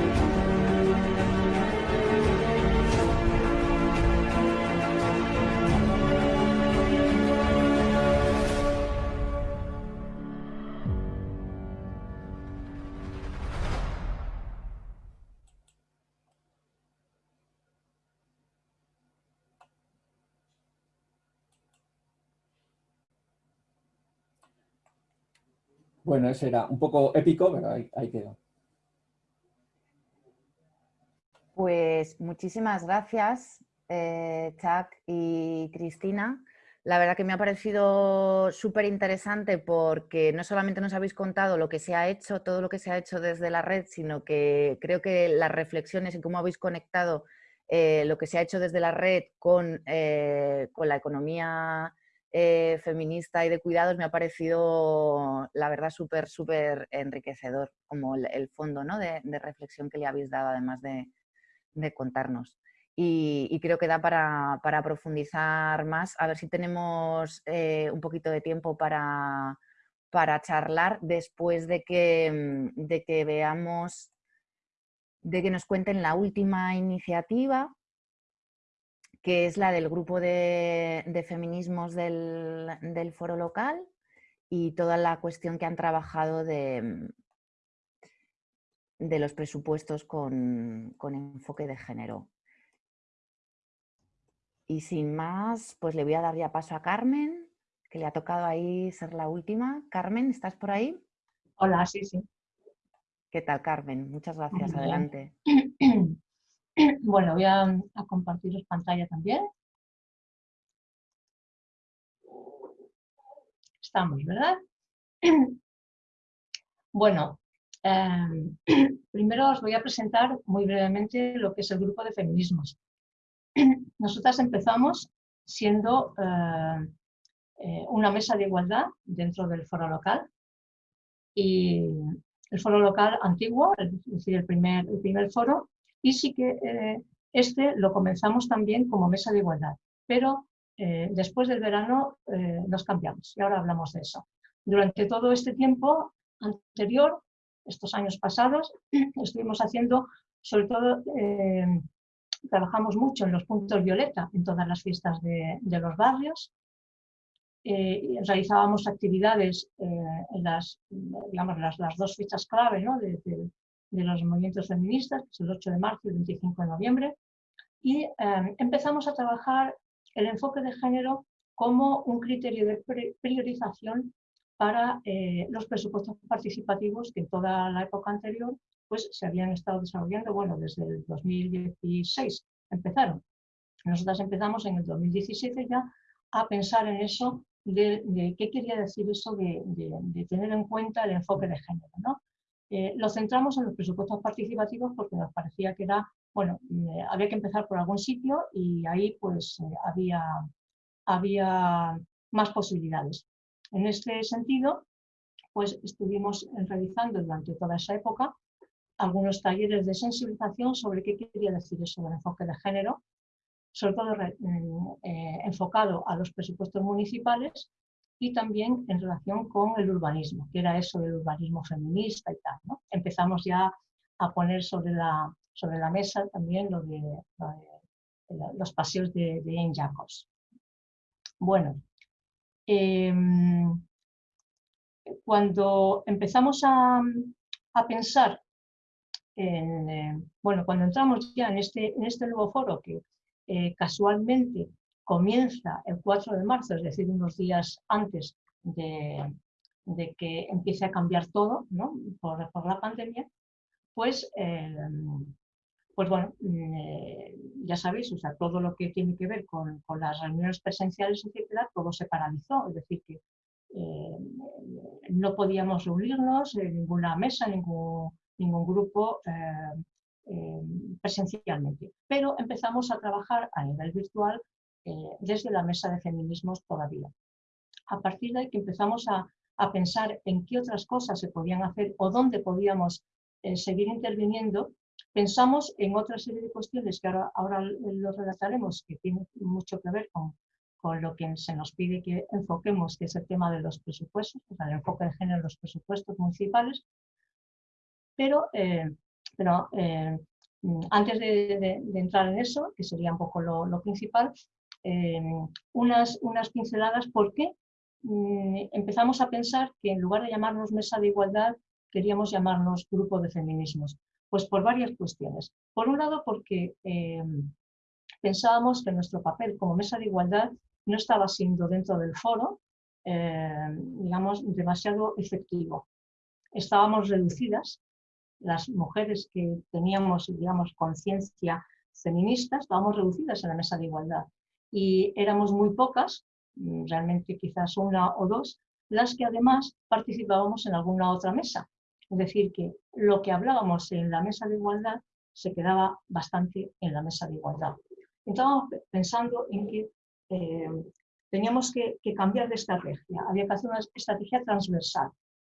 Bueno, ese era un poco épico, pero ahí, quedó. Pues muchísimas gracias, eh, Chuck y Cristina. La verdad que me ha parecido súper interesante porque no solamente nos habéis contado lo que se ha hecho, todo lo que se ha hecho desde la red, sino que creo que las reflexiones y cómo habéis conectado eh, lo que se ha hecho desde la red con, eh, con la economía eh, feminista y de cuidados me ha parecido, la verdad, súper, súper enriquecedor, como el, fondo ¿no? de, reflexión que le habéis dado, además de, de contarnos. Y, y, creo que da para, para, profundizar más. A ver si tenemos eh, un poquito de tiempo para, para charlar después de que, de que veamos, de que nos cuenten la última iniciativa que es la del grupo de, de feminismos del, del, foro local y toda la cuestión que han trabajado de, de los presupuestos con, con, enfoque de género. Y sin más, pues le voy a dar ya paso a Carmen, que le ha tocado ahí ser la última. Carmen, ¿estás por ahí? Hola, sí, sí. ¿Qué tal, Carmen? Muchas gracias. Adelante. Bueno, voy a, a compartiros pantalla también. Estamos, ¿verdad? Bueno, eh, primero os voy a presentar muy brevemente lo que es el grupo de feminismos. Nosotras empezamos siendo eh, eh, una mesa de igualdad dentro del foro local y el foro local antiguo, es decir, el primer foro, y sí que eh, este lo comenzamos también como mesa de igualdad, pero eh, después del verano eh, nos cambiamos y ahora hablamos de eso. Durante todo este tiempo anterior, estos años pasados, estuvimos haciendo, sobre todo, eh, trabajamos mucho en los puntos violeta, en todas las fiestas de, los barrios, eh, realizábamos actividades eh, en las, digamos, las, las, dos fechas clave ¿no? De los movimientos feministas, que el 8 de marzo y el 25 de noviembre, y eh, empezamos a trabajar el enfoque de género como un criterio de priorización para eh, los presupuestos participativos que en toda la época anterior pues, se habían estado desarrollando, bueno, desde el 2016 empezaron. Nosotras empezamos en el 2017 ya a pensar en eso de, qué quería decir eso de, de, tener en cuenta el enfoque de género. ¿no? Eh, lo centramos en los presupuestos participativos porque nos parecía que era, bueno, eh, había que empezar por algún sitio y ahí pues eh, había, había más posibilidades. En este sentido, pues estuvimos realizando durante toda esa época algunos talleres de sensibilización sobre qué quería decir eso del enfoque de género, sobre todo eh, enfocado a los presupuestos municipales y también en relación con el urbanismo, que era eso del urbanismo feminista y tal. Empezamos ya a poner sobre la, sobre la mesa también lo de, lo de los paseos de, de Jane Jacobs. Bueno, eh, cuando empezamos a, a pensar en, eh, bueno, cuando entramos ya en este, en este nuevo foro que eh, casualmente comienza el 4 de marzo, es decir, unos días antes de, que empiece a cambiar todo por, la pandemia, pues, eh, pues bueno, mm, eh, ya sabéis, o sea, todo lo que tiene que ver con, las reuniones presenciales, etcétera, todo se paralizó, es decir, que eh, no podíamos reunirnos en ninguna mesa, ningún, ningún grupo presencialmente. Pero empezamos a trabajar a nivel virtual desde la mesa de feminismos todavía. A partir de ahí que empezamos a, a pensar en qué otras cosas se podían hacer o dónde podíamos eh, seguir interviniendo, pensamos en otra serie de cuestiones que ahora, ahora lo relataremos, que tienen mucho que ver con, con, lo que se nos pide que enfoquemos, que es el tema de los presupuestos, o sea, el enfoque de género en los presupuestos municipales. Pero, eh, pero eh, antes de, entrar en eso, que sería un poco lo, lo principal, unas, unas pinceladas por qué Mm, empezamos a pensar que en lugar de llamarnos mesa de igualdad, queríamos llamarnos grupo de feminismos. Pues por varias cuestiones. Por un lado, porque eh, pensábamos que nuestro papel como mesa de igualdad no estaba siendo dentro del foro, eh, digamos, demasiado efectivo. Estábamos reducidas, las mujeres que teníamos, digamos, conciencia feminista, estábamos reducidas en la mesa de igualdad. Y éramos muy pocas Mm, realmente quizás una o dos, las que además participábamos en alguna otra mesa. Es decir, que lo que hablábamos en la mesa de igualdad se quedaba bastante en la mesa de igualdad. Estábamos pensando en que eh, teníamos que, cambiar de estrategia, había que hacer una estrategia transversal.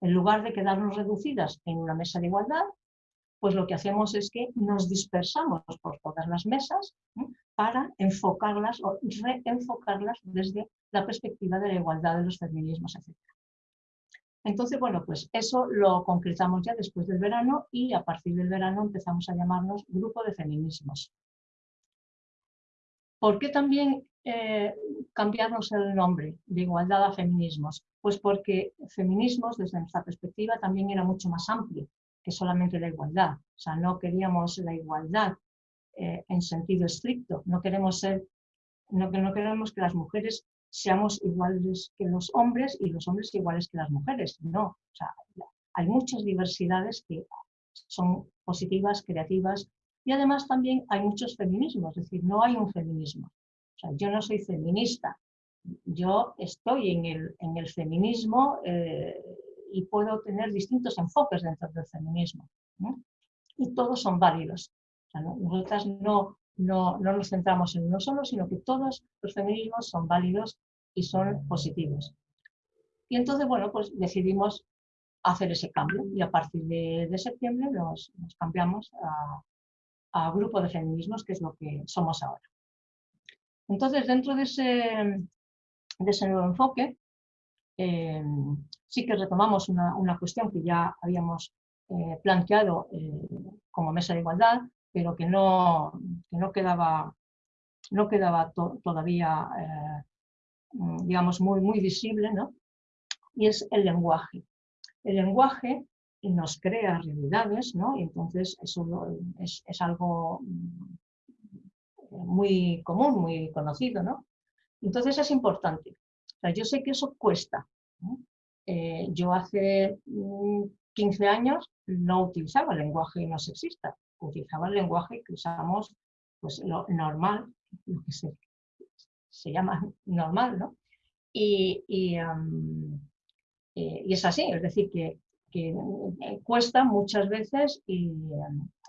En lugar de quedarnos reducidas en una mesa de igualdad, pues lo que hacemos es que nos dispersamos por todas las mesas para enfocarlas o reenfocarlas desde la perspectiva de la igualdad de los feminismos, etc. Entonces, bueno, pues eso lo concretamos ya después del verano y a partir del verano empezamos a llamarnos Grupo de Feminismos. ¿Por qué también eh, cambiarnos el nombre de igualdad a feminismos? Pues porque feminismos, desde nuestra perspectiva, también era mucho más amplio que solamente la igualdad. O sea, no queríamos la igualdad eh, en sentido estricto. No queremos ser, no, no queremos que las mujeres seamos iguales que los hombres y los hombres iguales que las mujeres. No, o sea, hay muchas diversidades que son positivas, creativas y además también hay muchos feminismos, es decir, no hay un feminismo. O sea, yo no soy feminista, yo estoy en el, en el feminismo eh, y puedo tener distintos enfoques dentro del feminismo. Y todos son válidos. nosotras no, no, no nos centramos en uno solo, sino que todos los feminismos son válidos y son positivos. Y entonces, bueno, pues decidimos hacer ese cambio y a partir de, septiembre nos, cambiamos a, grupo de feminismos, que es lo que somos ahora. Entonces, dentro de ese, de ese nuevo enfoque, eh, sí que retomamos una, una, cuestión que ya habíamos eh, planteado eh, como mesa de igualdad, pero que no, no quedaba, no quedaba todavía, mm, digamos, muy, muy visible, ¿no? Y es el lenguaje. El lenguaje nos crea realidades, ¿no? Y entonces eso es, es algo mm, muy común, muy conocido, ¿no? Entonces es importante. O sea, yo sé que eso cuesta. Eh, yo hace 15 mm, años no utilizaba lenguaje no sexista utilizaba el lenguaje que usamos, pues lo normal, lo que se, llama normal, ¿no? Y, y, eh, y, es así, es decir, que, que eh, cuesta muchas veces y,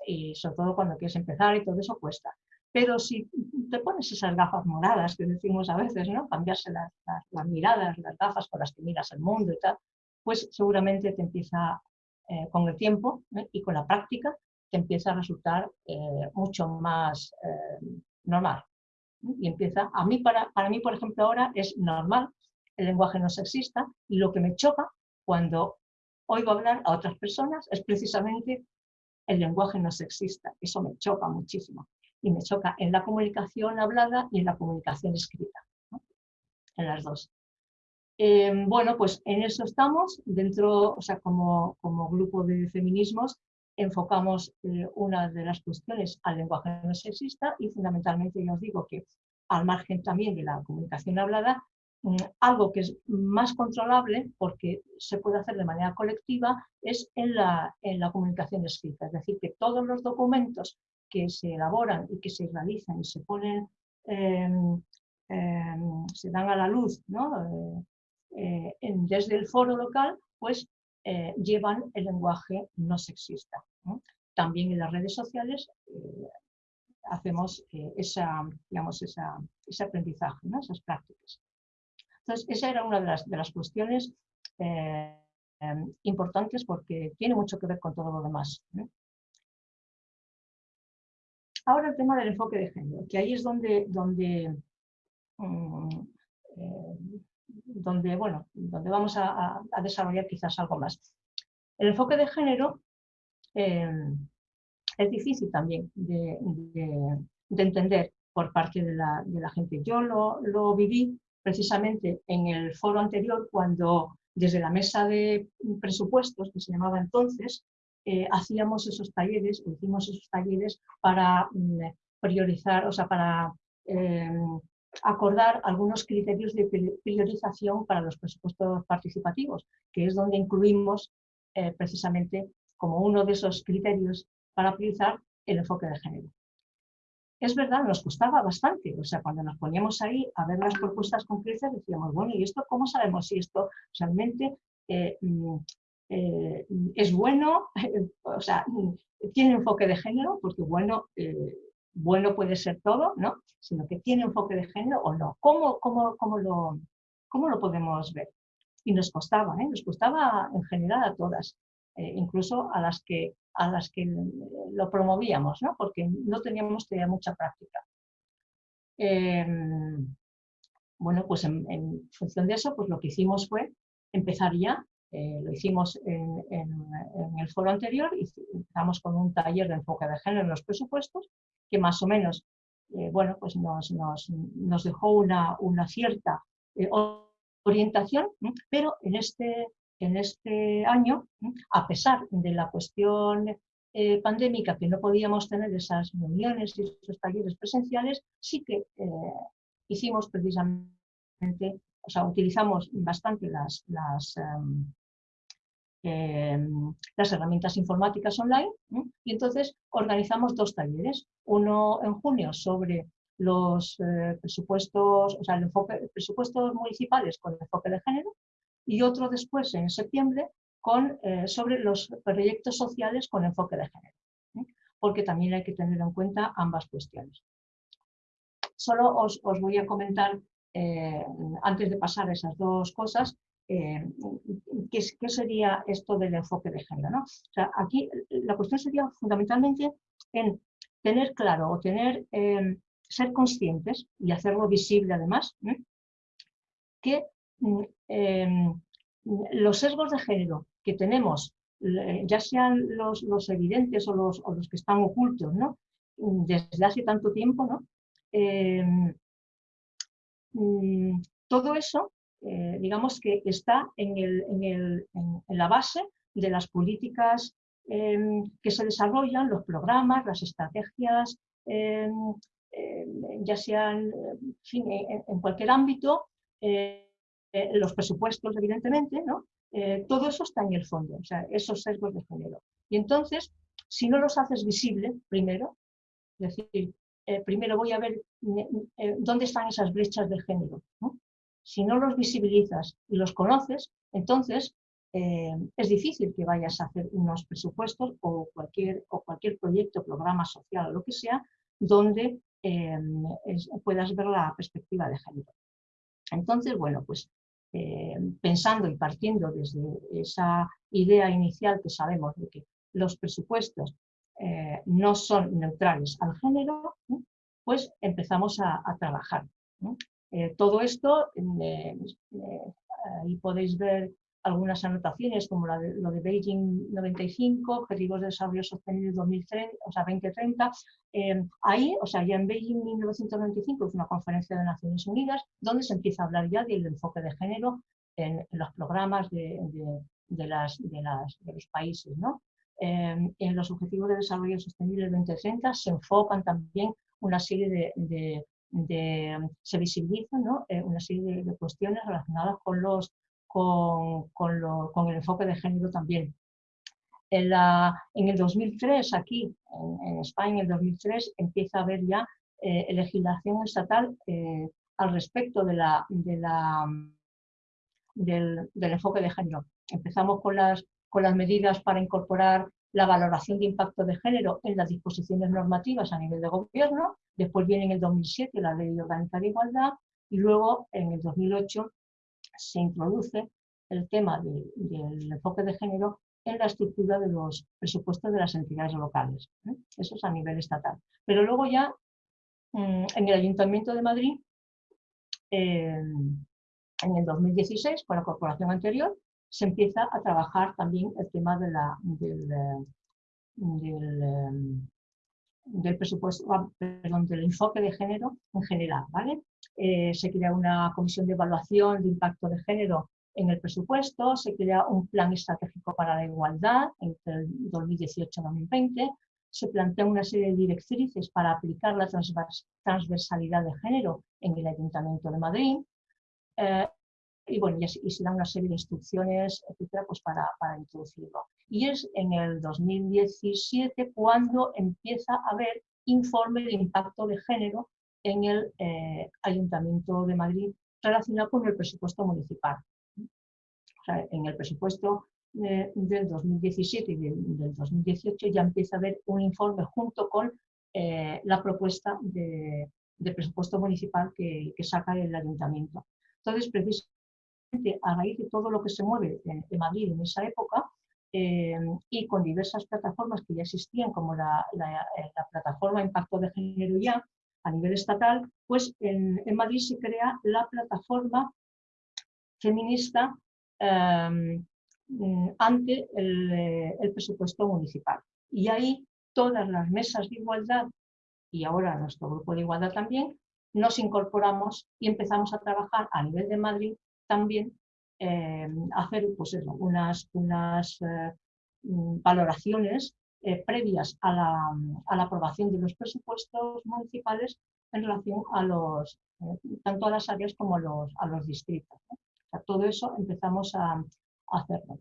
y, sobre todo cuando quieres empezar y todo eso cuesta. Pero si te pones esas gafas moradas que decimos a veces, ¿no? Cambiarse las, las, miradas, las gafas con las que miras el mundo y tal, pues seguramente te empieza eh, con el tiempo y con la práctica que empieza a resultar eh, mucho más eh, normal. Y empieza, a mí, para, para mí, por ejemplo, ahora es normal el lenguaje no sexista y lo que me choca cuando oigo hablar a otras personas es precisamente el lenguaje no sexista. Eso me choca muchísimo. Y me choca en la comunicación hablada y en la comunicación escrita. En las dos. Eh, bueno, pues en eso estamos, dentro, o sea, como, como grupo de feminismos, enfocamos eh, una de las cuestiones al lenguaje no sexista y fundamentalmente yo os digo que al margen también de la comunicación hablada, mm, algo que es más controlable, porque se puede hacer de manera colectiva, es en la, en la comunicación escrita. Es decir, que todos los documentos que se elaboran y que se realizan y se ponen, em, em, se dan a la luz ¿no? Eh, eh, desde el foro local, pues eh, llevan el lenguaje no sexista. También en las redes sociales hacemos esa, digamos, esa, ese aprendizaje, esas prácticas. Entonces, esa era una de las, de las cuestiones em, importantes porque tiene mucho que ver con todo lo demás. Ahora el tema del enfoque de género, que ahí es donde, donde, mm, eh, bueno, donde vamos a, desarrollar quizás algo más. El enfoque de género eh, es difícil también de, entender por parte de la, gente. Yo lo, lo, viví precisamente en el foro anterior cuando desde la mesa de presupuestos, que se llamaba entonces, eh, hacíamos esos talleres, hicimos esos talleres para mm, priorizar, o sea, para em, acordar algunos criterios de priorización para los presupuestos participativos, que es donde incluimos eh, precisamente como uno de esos criterios para priorizar el enfoque de género. Es verdad, nos costaba bastante, o sea, cuando nos poníamos ahí a ver las propuestas concretas decíamos, bueno, ¿y esto cómo sabemos si esto realmente eh, mm, eh, es bueno, o sea, tiene enfoque de género, porque bueno, eh, bueno puede ser todo, ¿no? Sino que tiene enfoque de género o no. ¿Cómo, cómo, cómo, lo, cómo lo podemos ver? Y nos costaba, ¿eh? nos costaba en general a todas, incluso a las que, a las que lo promovíamos, ¿no? Porque no teníamos todavía mucha práctica. Em, bueno, pues en, en función de eso, pues lo que hicimos fue empezar ya eh, lo hicimos en, el foro anterior y empezamos con un taller de enfoque de género en los presupuestos que más o menos eh, bueno, pues nos, dejó una, una cierta eh, orientación, pero en este, en este año, a pesar de la cuestión pandémica, que no podíamos tener esas reuniones y esos talleres presenciales, sí que hicimos precisamente o sea, utilizamos bastante las, las, em, Em, las herramientas informáticas online y entonces organizamos dos talleres, uno en junio sobre los eh, presupuestos, o sea, el enfoque, presupuestos municipales con enfoque de género y otro después en septiembre con, eh, sobre los proyectos sociales con enfoque de género, porque también hay que tener en cuenta ambas cuestiones. Solo os, os voy a comentar, eh, antes de pasar esas dos cosas, eh, ¿qué, sería esto del enfoque de género? ¿no? O sea, aquí la cuestión sería fundamentalmente en tener claro o tener, em, ser conscientes y hacerlo visible además, que mm, em, los sesgos de género que tenemos, ya sean los, evidentes o los, los, que están ocultos, ¿no? desde hace tanto tiempo, ¿no? Em, mm, todo eso eh, digamos que está en, la base de las políticas em, que se desarrollan, los programas, las estrategias, em, em, ya sean en, cualquier ámbito, eh, eh, los presupuestos, evidentemente, ¿no? todo eso está en el fondo, o sea, esos sesgos de género. Y entonces, si no los haces visible, primero, es decir, primero voy a ver dónde están esas brechas de género. Si no los visibilizas y los conoces, entonces eh, es difícil que vayas a hacer unos presupuestos o cualquier, o cualquier proyecto, programa social o lo que sea, donde eh, puedas ver la perspectiva de género. Entonces, bueno, pues eh, pensando y partiendo desde esa idea inicial que sabemos de que los presupuestos no son neutrales al género, pues empezamos a trabajar. Eh, todo esto, eh, eh, ahí podéis ver algunas anotaciones como la de, lo de Beijing 95, Objetivos de Desarrollo Sostenible 2030, o sea, 2030. ahí, o sea, ya en Beijing 1995 es una conferencia de Naciones Unidas donde se empieza a hablar ya del enfoque de género en, los programas de, de, las, de, las, de los países. ¿no? en los Objetivos de Desarrollo Sostenible 2030 se enfocan también una serie de, se visibilizan una serie de, cuestiones relacionadas con, los, con, con, el enfoque de género también. En, el 2003, aquí en, España, en el 2003, empieza a haber ya legislación estatal al respecto de la, de la, del, enfoque de género. Empezamos con las, con las medidas para incorporar la valoración de impacto de género en las disposiciones normativas a nivel de gobierno, después viene en el 2007 la Ley Orgánica de Igualdad y luego en el 2008 se introduce el tema del enfoque de género en la estructura de los presupuestos de las entidades locales. ¿eh? Eso es a nivel estatal. Pero luego ya mm, en el Ayuntamiento de Madrid en el 2016, con la corporación anterior, se empieza a trabajar también el tema de la, del, del, del presupuesto, ah, perdón, del enfoque de género en general. ¿vale? Eh, se crea una comisión de evaluación de impacto de género en el presupuesto, se crea un plan estratégico para la igualdad entre el 2018 y 2020, se plantea una serie de directrices para aplicar la transversalidad de género en el Ayuntamiento de Madrid. Eh, y bueno, y, se dan una serie de instrucciones, etcétera, pues para, para, introducirlo. Y es en el 2017 cuando empieza a haber informe de impacto de género en el eh, Ayuntamiento de Madrid relacionado con el presupuesto municipal. O en el presupuesto del 2017 y del, 2018 ya empieza a haber un informe junto con eh, la propuesta de, presupuesto municipal que, saca el ayuntamiento. Entonces, a raíz de todo lo que se mueve de, Madrid en esa época eh, y con diversas plataformas que ya existían, como la, la, plataforma Impacto de Género ya a nivel estatal, pues en, en Madrid se crea la plataforma feminista eh, Mm, ante eh, el, presupuesto municipal. Y ahí todas las mesas de igualdad, y ahora nuestro grupo de igualdad también, nos incorporamos y empezamos a trabajar a nivel de Madrid también, eh, hacer pues unas, unas eh, mm, valoraciones previas a la, a la, aprobación de los presupuestos municipales en relación a los, tanto a las áreas como a los, a los distritos. todo eso empezamos a, hacerlo.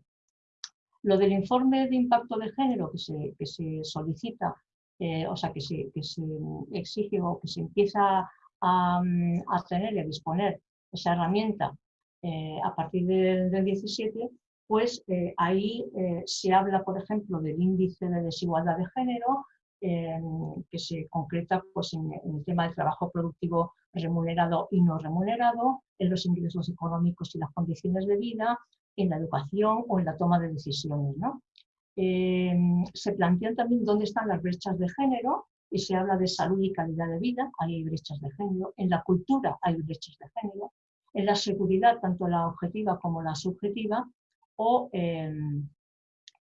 Lo del informe de impacto de género que se, que se solicita, eh, o sea, que se, que se, exige o que se empieza a, a tener y a disponer esa herramienta eh, a partir del, 17, pues eh, ahí se habla, por ejemplo, del índice de desigualdad de género, que se concreta pues, en, el tema del trabajo productivo remunerado y no remunerado, en los ingresos económicos y las condiciones de vida, en la educación o en la toma de decisiones. ¿no? Eh, se plantean también dónde están las brechas de género y se habla de salud y calidad de vida, hay brechas de género, en la cultura hay brechas de género, en la seguridad, tanto la objetiva como la subjetiva, o en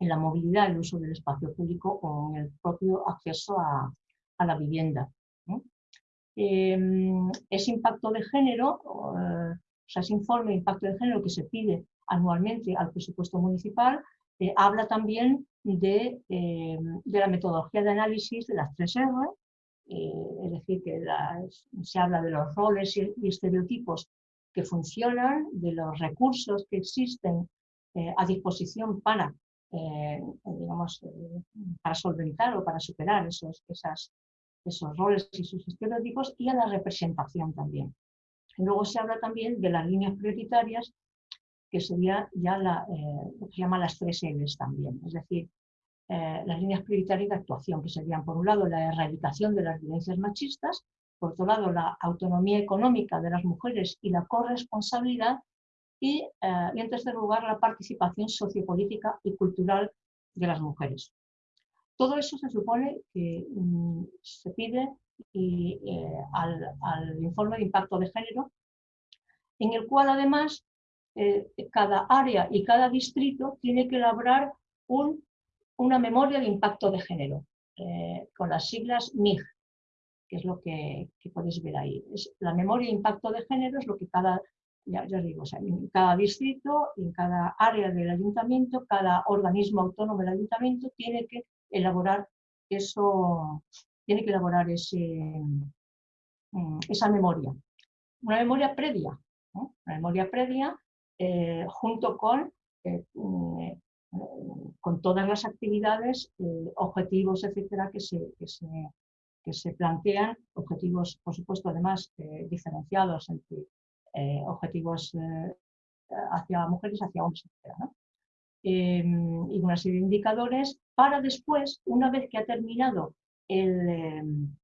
la movilidad, el uso del espacio público o el propio acceso a, la vivienda. Eh, ese impacto de género, o sea, ese informe de impacto de género que se pide anualmente al presupuesto municipal, eh, habla también de, eh, de, la metodología de análisis de las tres R, eh, es decir, que se habla de los roles y, estereotipos que funcionan, de los recursos que existen a disposición para, digamos, para solventar o para superar esos, esas, esos roles y sus estereotipos y a la representación también. luego se habla también de las líneas prioritarias que sería ya la, eh, lo que se llama las tres L's también, es decir, eh, las líneas prioritarias de actuación, que serían por un lado la erradicación de las violencias machistas, por otro lado la autonomía económica de las mujeres y la corresponsabilidad, y, eh, y en tercer lugar la participación sociopolítica y cultural de las mujeres. Todo eso se supone que mm, se pide y, al, al informe de impacto de género, en el cual además eh, cada área y cada distrito tiene que elaborar un, una memoria de impacto de género, eh, con las siglas MIG, que es lo que, podéis ver ahí. Es, la memoria de impacto de género es lo que cada, ya, digo, en cada distrito, en cada área del ayuntamiento, cada organismo autónomo del ayuntamiento tiene que elaborar eso, tiene que elaborar ese, mm, esa memoria. Una memoria previa, una memoria previa junto con, mm, con todas las actividades, objetivos, etcétera, que se, que se plantean objetivos, por supuesto, además eh, diferenciados entre eh, objetivos eh, hacia mujeres, hacia hombres. Em, y una serie de indicadores para después, una vez que ha terminado el, em,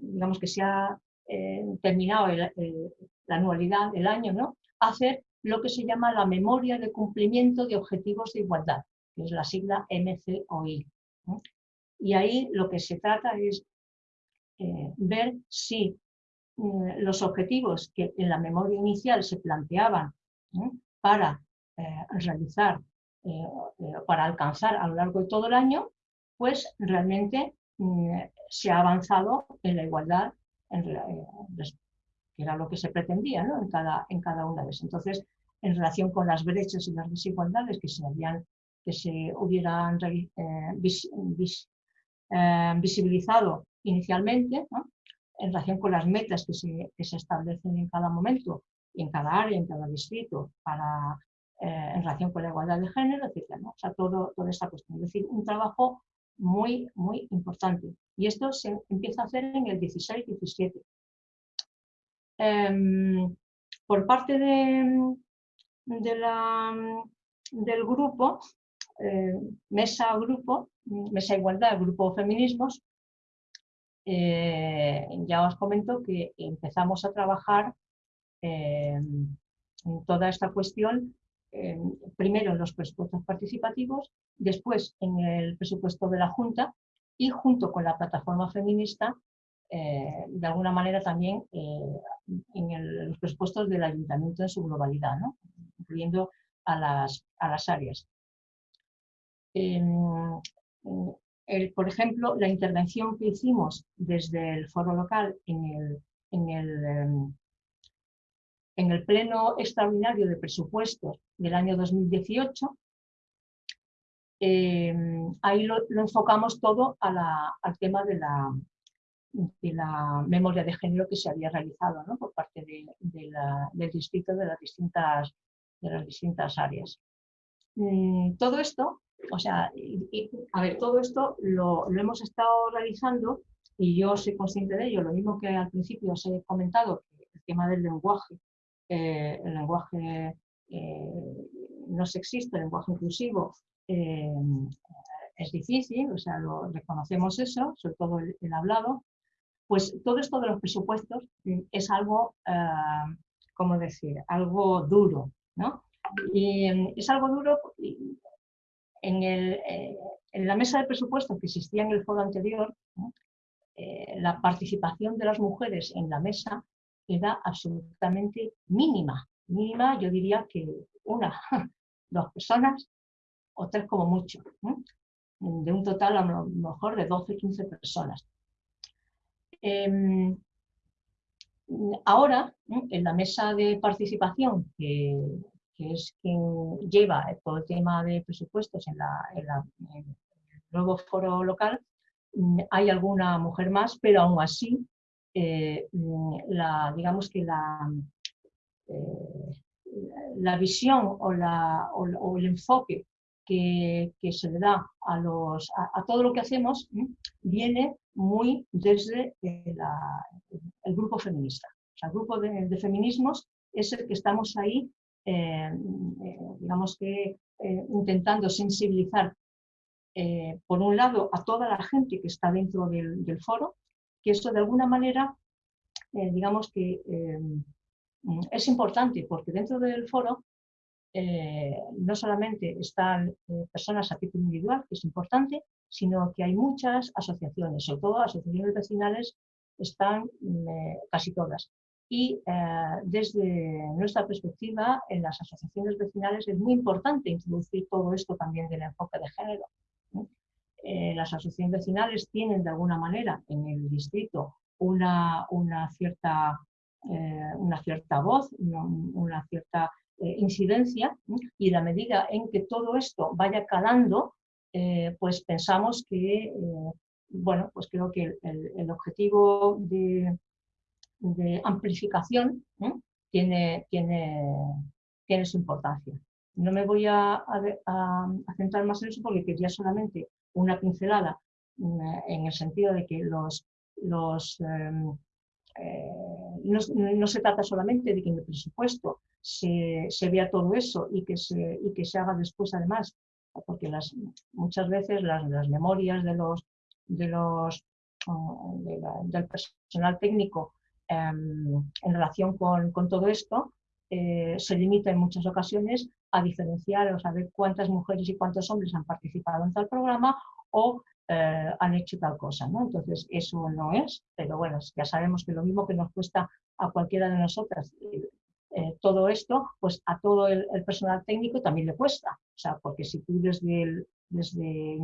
digamos que se ha terminado la anualidad, el año, ¿no? hacer lo que se llama la memoria de cumplimiento de objetivos de igualdad, que es la sigla MCOI. Y ahí lo que se trata es eh, ver si mm, los objetivos que en la memoria inicial se planteaban para eh, realizar, eh, para alcanzar a lo largo de todo el año, pues realmente mm, se ha avanzado en la igualdad, que era lo que se pretendía en, cada, en cada una de esas. Entonces, en relación con las brechas y las desigualdades que se, habían, que se hubieran visibilizado inicialmente, en relación con las metas que se, establecen en cada momento, en cada área, en cada distrito, para, eh, en relación con la igualdad de género, etc. O sea, todo, toda esta cuestión. Es decir, un trabajo muy, muy importante. Y esto se empieza a hacer en el 16-17. Em, por parte de, de la, del grupo, eh, Mesa Grupo, Mesa Igualdad, Grupo Feminismos, eh, ya os comento que empezamos a trabajar eh, en toda esta cuestión, primero en los presupuestos participativos, después en el presupuesto de la Junta y junto con la plataforma feminista, eh, de alguna manera también en los presupuestos del ayuntamiento en su globalidad, incluyendo a las, a las áreas por ejemplo, la intervención que hicimos desde el foro local en el, em, pleno extraordinario de presupuestos del año 2018, em, ahí lo, enfocamos todo al tema de la, memoria de género que se había realizado por parte del distrito de las distintas, de las distintas áreas. Mm, todo esto o sea, a ver, todo esto lo, hemos estado realizando y yo soy consciente de ello, lo mismo que al principio os he comentado, el tema del lenguaje, eh, el lenguaje eh, no sexista, el lenguaje inclusivo, eh, es difícil, o sea, lo reconocemos eso, sobre todo el, hablado, pues todo esto de los presupuestos es algo, ¿cómo decir?, algo duro, ¿no? Y es algo duro eh, en, la mesa de presupuestos que existía en el foro anterior, eh, la participación de las mujeres en la mesa era absolutamente mínima. Mínima, yo diría que una, dos personas o tres como mucho, de un total a lo mejor de 12, 15 personas. Em, ahora, en la mesa de participación que, que es quien lleva todo el tema de presupuestos en, el nuevo foro local, mm, hay alguna mujer más, pero aún así, eh, mm, la, digamos que la, eh, la visión o, la, o, el enfoque que, se le da a, los, a, todo lo que hacemos mm, viene muy desde el grupo feminista. El grupo de, feminismos es el que estamos ahí eh, eh, digamos que eh, intentando sensibilizar, por un lado, a toda la gente que está dentro del, foro, que esto de alguna manera, digamos que es importante, porque dentro del foro no solamente están personas a título individual, que es importante, sino que hay muchas asociaciones, sobre todo asociaciones vecinales, están casi todas. Y eh, desde nuestra perspectiva, en las asociaciones vecinales es muy importante introducir todo esto también del enfoque de género. Eh, las asociaciones vecinales tienen de alguna manera en el distrito una, una, cierta, eh, una cierta voz, una, cierta incidencia y la medida en que todo esto vaya calando, pues pensamos que, bueno, pues creo que el objetivo de, de amplificación tiene, tiene, tiene su importancia. No me voy a, centrar más en eso porque quería solamente una pincelada mm, en el sentido de que los, los, em, eh, no, se trata solamente de que en el presupuesto se, vea todo eso y que, se, y que se haga después además, porque las, muchas veces las, las memorias de los, de los, del personal técnico en relación con, todo esto eh, se limita en muchas ocasiones a diferenciar o saber cuántas mujeres y cuántos hombres han participado en tal programa o eh, han hecho tal cosa. Entonces, eso no es, pero bueno, ya sabemos que lo mismo que nos cuesta a cualquiera de nosotras eh, todo esto, pues a todo el, personal técnico también le cuesta. O sea, porque si tú desde, desde,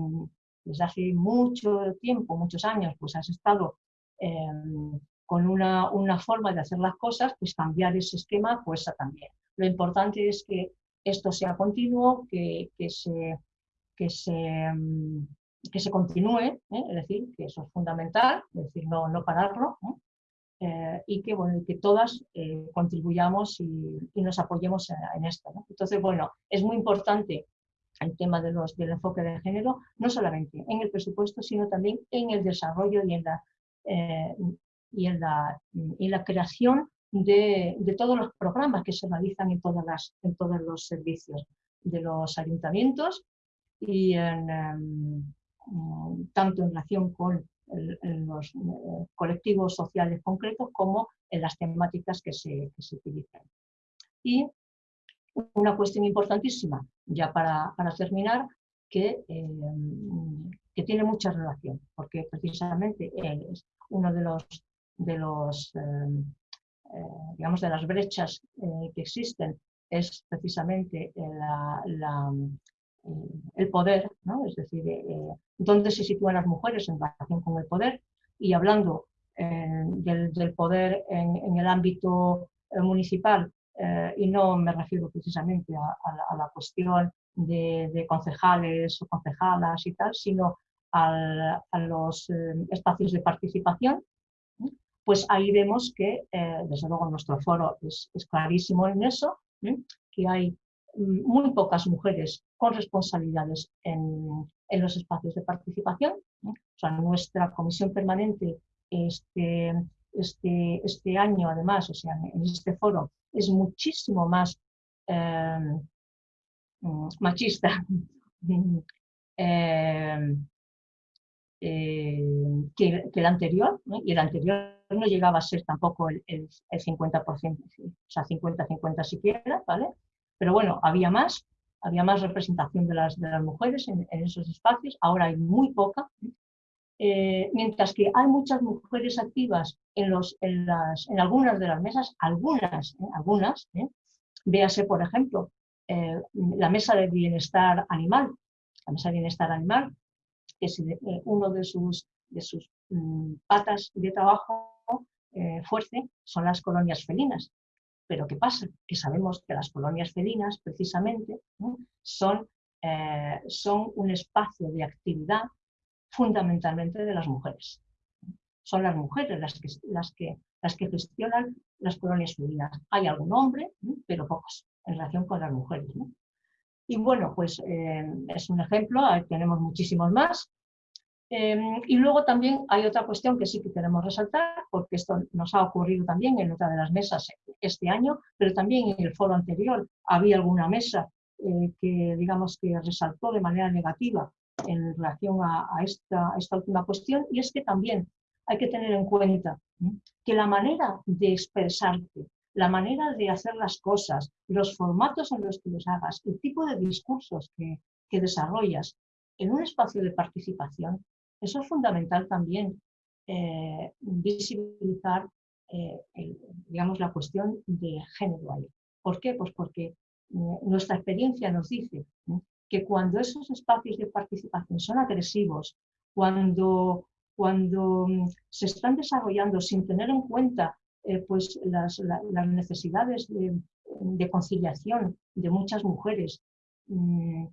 desde hace mucho tiempo, muchos años, pues has estado em, con una, una, forma de hacer las cosas, pues cambiar ese esquema cuesta también. Lo importante es que esto sea continuo, que, que se, que, se, mm, que se continúe, ¿eh? es decir, que eso es fundamental, es decir, no, no pararlo, eh, y que, bueno, que todas eh, contribuyamos y, y, nos apoyemos en, esto. Entonces, bueno, es muy importante el tema de los, del enfoque de género, no solamente en el presupuesto, sino también en el desarrollo y en la, y en la, la creación de, de, todos los programas que se realizan en, todas las, en todos los servicios de los ayuntamientos y en, em, tanto en relación con los eh, colectivos sociales concretos como en las temáticas que se, se utilizan. Y una cuestión importantísima, ya para, para terminar, que, em, que, tiene mucha relación, porque precisamente es uno de los de los, em, eh, digamos, de las brechas eh, que existen es precisamente el poder, ¿no? es decir, eh, dónde se sitúan las mujeres en relación con el poder y hablando del, poder en, el ámbito municipal y no me refiero precisamente a, la, cuestión de, concejales o concejalas y tal, sino a los espacios de participación pues ahí vemos que, eh, desde luego, nuestro foro es, clarísimo en eso, que hay mm, muy pocas mujeres con responsabilidades en, los espacios de participación. O sea, nuestra comisión permanente este, este, este año, además, o sea, en este foro, es muchísimo más em, mm, machista em, eh, que, el anterior, y el anterior no llegaba a ser tampoco el, 50%, o sea, 50-50 siquiera, ¿vale? Pero bueno, había más, había más representación de las, de las mujeres en, esos espacios, ahora hay muy poca, eh, mientras que hay muchas mujeres activas en, los, en, las, en algunas de las mesas, algunas, ¿eh? algunas, véase por ejemplo, la mesa de bienestar animal, la mesa de bienestar animal, que es eh, uno de sus, de sus mm, patas de trabajo eh, fuerte son las colonias felinas. Pero ¿qué pasa? Que sabemos que las colonias felinas, precisamente, son, eh, son un espacio de actividad fundamentalmente de las mujeres. Son las mujeres las que, las que, gestionan las colonias felinas. Hay algún hombre, pero pocos en relación con las mujeres. Y bueno, pues eh, es un ejemplo, tenemos muchísimos más. Em, y luego también hay otra cuestión que sí que queremos resaltar, porque esto nos ha ocurrido también en otra de las mesas este año, pero también en el foro anterior había alguna mesa eh, que, digamos, que resaltó de manera negativa en relación a, esta, esta, última cuestión, y es que también hay que tener en cuenta que la manera de expresarte la manera de hacer las cosas, los formatos en los que los hagas, el tipo de discursos que, desarrollas en un espacio de participación, eso es fundamental también eh, visibilizar eh, digamos, la cuestión de género ahí. ¿Por qué? Pues porque eh, nuestra experiencia nos dice que cuando esos espacios de participación son agresivos, cuando, cuando mm, se están desarrollando sin tener en cuenta pues las, necesidades de, conciliación de muchas mujeres mm,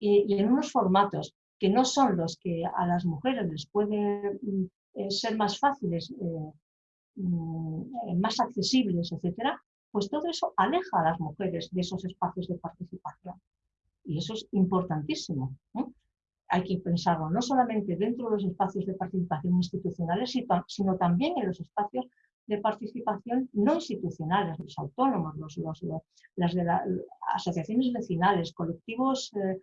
y, en unos formatos que no son los que a las mujeres les pueden mm, eh, ser más fáciles eh, mm, más accesibles, etcétera, pues todo eso aleja a las mujeres de esos espacios de participación. Y eso es importantísimo. Hay que pensarlo no solamente dentro de los espacios de participación institucionales, sino también en los espacios de participación no institucionales, los autónomos, los, las de las asociaciones vecinales, colectivos, eh, eh,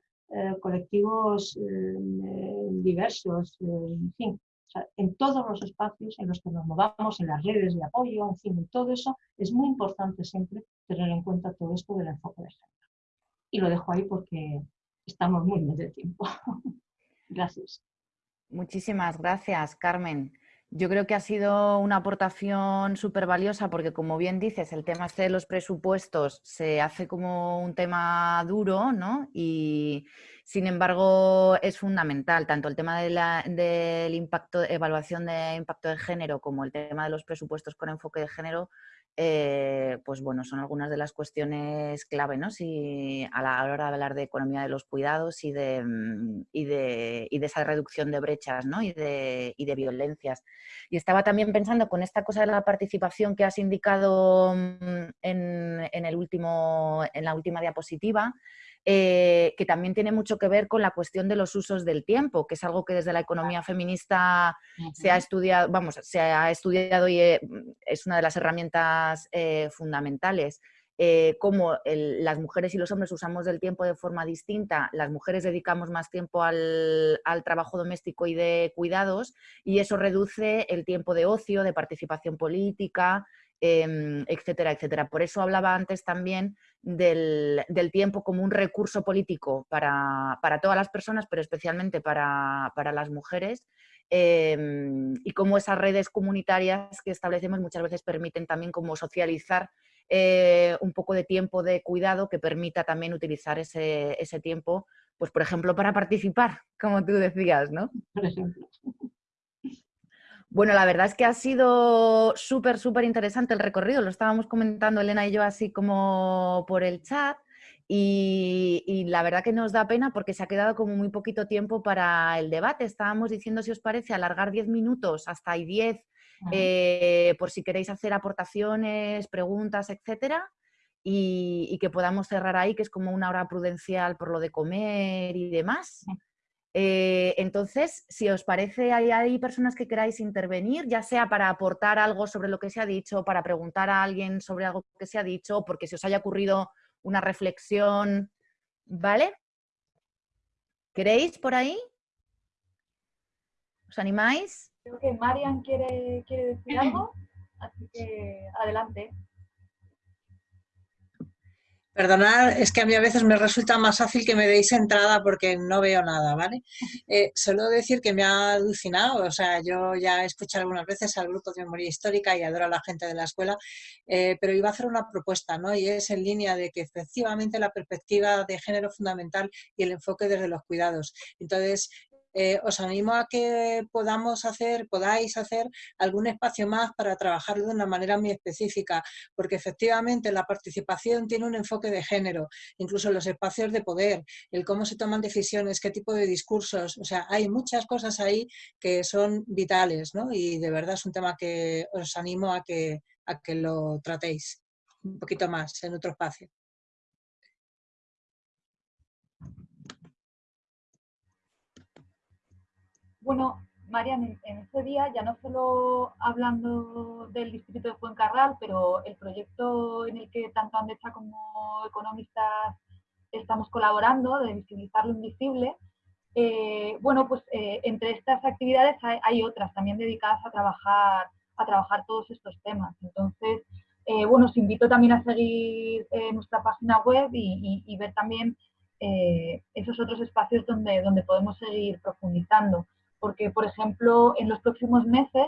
colectivos eh, diversos, en fin, en todos los espacios en los que nos movamos, en las redes de apoyo, en fin, en todo eso, es muy importante siempre tener en cuenta todo esto del enfoque de género. Y lo dejo ahí porque estamos muy bien de tiempo. gracias. Muchísimas gracias, Carmen. Yo creo que ha sido una aportación súper valiosa porque, como bien dices, el tema este de los presupuestos se hace como un tema duro, ¿no? Y, sin embargo, es fundamental, tanto el tema de la, del impacto, evaluación de impacto de género como el tema de los presupuestos con enfoque de género eh, pues bueno, son algunas de las cuestiones clave, ¿no? Si a la hora de hablar de economía de los cuidados y de, mm, y de, y de esa reducción de brechas, ¿no? Y de, y de, violencias. Y estaba también pensando con esta cosa de la participación que has indicado mm, en, en el último, en la última diapositiva, eh, que también tiene mucho que ver con la cuestión de los usos del tiempo, que es algo que desde la economía feminista se ha estudiado, vamos, se ha estudiado y eh, es una de las herramientas eh, fundamentales. cómo las mujeres y los hombres usamos del tiempo de forma distinta, las mujeres dedicamos más tiempo al, al trabajo doméstico y de cuidados y eso reduce el tiempo de ocio, de participación política, Em, etcétera, etcétera. Por eso hablaba antes también del, tiempo como un recurso político para, todas las personas, pero especialmente para, las mujeres, em, y cómo esas redes comunitarias que establecemos muchas veces permiten también como socializar eh, un poco de tiempo de cuidado que permita también utilizar ese, ese tiempo, pues por ejemplo, para participar, como tú decías, ¿no? Por ejemplo. Bueno, la verdad es que ha sido súper, súper interesante el recorrido. Lo estábamos comentando Elena y yo así como por el chat. Y, la verdad que nos da pena porque se ha quedado como muy poquito tiempo para el debate. Estábamos diciendo, si os parece, alargar 10 minutos hasta ahí 10 eh, por si queréis hacer aportaciones, preguntas, etcétera. Y, y, que podamos cerrar ahí, que es como una hora prudencial por lo de comer y demás. Eh, entonces, si os parece, hay, personas que queráis intervenir, ya sea para aportar algo sobre lo que se ha dicho, para preguntar a alguien sobre algo que se ha dicho, porque se os haya ocurrido una reflexión, ¿vale? ¿Queréis por ahí? ¿Os animáis? Creo que Marian quiere, quiere decir algo, así que adelante. Perdonad, es que a mí a veces me resulta más fácil que me deis entrada porque no veo nada, ¿vale? Eh, solo decir que me ha alucinado, o sea, yo ya he escuchado algunas veces al grupo de memoria histórica y adoro a la gente de la escuela, eh, pero iba a hacer una propuesta, ¿no? Y es en línea de que efectivamente la perspectiva de género fundamental y el enfoque desde los cuidados. Entonces, eh, os animo a que podamos hacer, podáis hacer algún espacio más para trabajarlo de una manera muy específica, porque efectivamente la participación tiene un enfoque de género, incluso los espacios de poder, el cómo se toman decisiones, qué tipo de discursos, o sea, hay muchas cosas ahí que son vitales, ¿no? Y de verdad es un tema que os animo a que, a que lo tratéis un poquito más en otro espacio. Bueno, Marian, en, ese día, ya no solo hablando del distrito de Fuencarral, pero el proyecto en el que tanto Andecha como economistas estamos colaborando, de visibilizar lo invisible, eh, bueno, pues eh, entre estas actividades hay, otras también dedicadas a trabajar, a trabajar todos estos temas. Entonces, eh, bueno, os invito también a seguir nuestra página web y, ver también esos otros espacios donde, donde podemos seguir profundizando porque, por ejemplo, en los próximos meses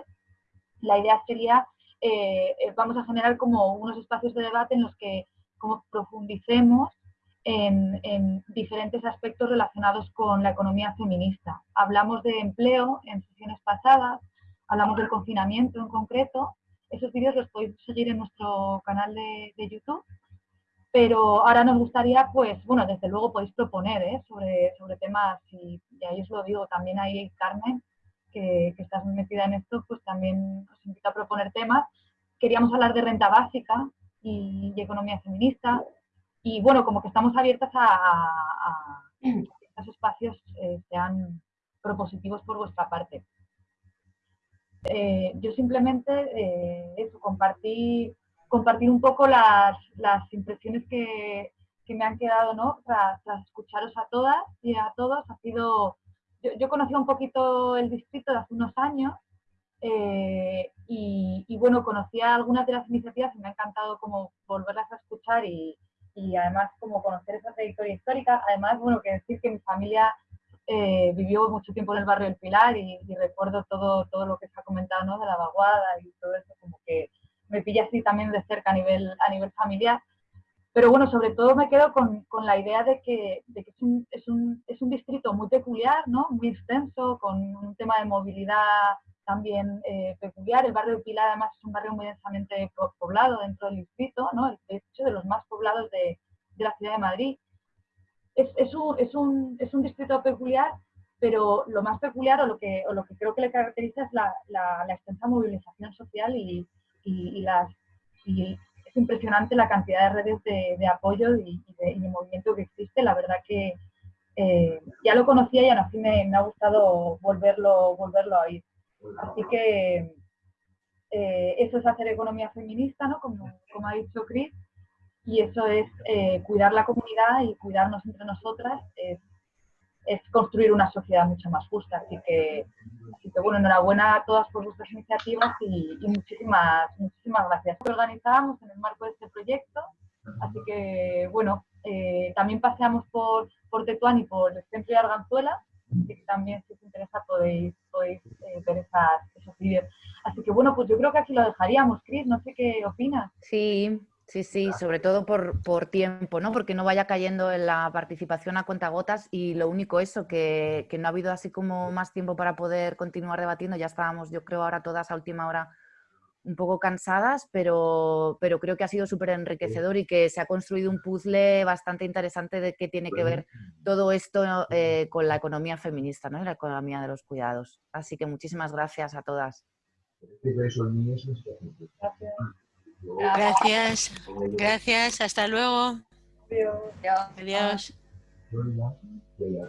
la idea sería, eh, eh, vamos a generar como unos espacios de debate en los que como profundicemos en, diferentes aspectos relacionados con la economía feminista. Hablamos de empleo en sesiones pasadas, hablamos del confinamiento en concreto. Esos vídeos los podéis seguir en nuestro canal de YouTube pero ahora nos gustaría, pues, bueno, desde luego podéis proponer ¿eh? sobre, sobre temas, y, ahí os lo digo, también hay Carmen, que, estás metida en esto, pues también os invito a proponer temas. Queríamos hablar de renta básica y, economía feminista. Y bueno, como que estamos abiertas a, que estos espacios eh, sean propositivos por vuestra parte. Eh, yo simplemente eso, compartí, compartir un poco las, las impresiones que, que, me han quedado ¿no? tras, escucharos a todas y a todos. Ha sido, yo, yo conocí un poquito el distrito de hace unos años eh, y, bueno, conocía algunas de las iniciativas y me ha encantado como volverlas a escuchar y, y además como conocer esa trayectoria histórica. Además, bueno, que decir que mi familia eh, vivió mucho tiempo en el barrio del Pilar y, recuerdo todo, todo lo que se ha comentado de la vaguada y todo eso, como que me pilla así también de cerca a nivel, a nivel familiar. Pero bueno, sobre todo me quedo con, con la idea de que, de que es, un, es, un, es, un, distrito muy peculiar, ¿no? muy extenso, con un tema de movilidad también eh, peculiar. El barrio del Pilar además es un barrio muy densamente poblado dentro del distrito, ¿no? de hecho de los más poblados de, de la ciudad de Madrid es, un, distrito peculiar, pero lo más peculiar o lo que, lo que creo que le caracteriza es la, extensa movilización social y, las, es impresionante la cantidad de redes de, apoyo y, de, movimiento que existe. La verdad que eh, ya lo conocía y aún así me, ha gustado volverlo, volverlo a oír. Así que eh, eso es hacer economía feminista, ¿no? como, ha dicho Chris y eso es eh, cuidar la comunidad y cuidarnos entre nosotras, construir una sociedad mucho más justa. Así que, así que bueno, enhorabuena a todas por vuestras iniciativas y, muchísimas, muchísimas gracias. Lo organizábamos en el marco de este proyecto, así que bueno, eh, también paseamos por, por Tetuán y por el centro de Arganzuela, que también si os interesa podéis, podéis eh, ver esas, esos vídeos. Así que bueno, pues yo creo que aquí lo dejaríamos, Cris, no sé qué opinas. Sí, Sí, sí, sobre todo por, por, tiempo, ¿no? Porque no vaya cayendo en la participación a cuentagotas y lo único eso, que, que, no ha habido así como más tiempo para poder continuar debatiendo. Ya estábamos, yo creo, ahora todas a última hora un poco cansadas, pero, pero creo que ha sido súper enriquecedor y que se ha construido un puzzle bastante interesante de qué tiene que ver todo esto eh, con la economía feminista, ¿no? Y la economía de los cuidados. Así que muchísimas gracias a todas. Gracias. Gracias, gracias, hasta luego. Adiós. Adiós.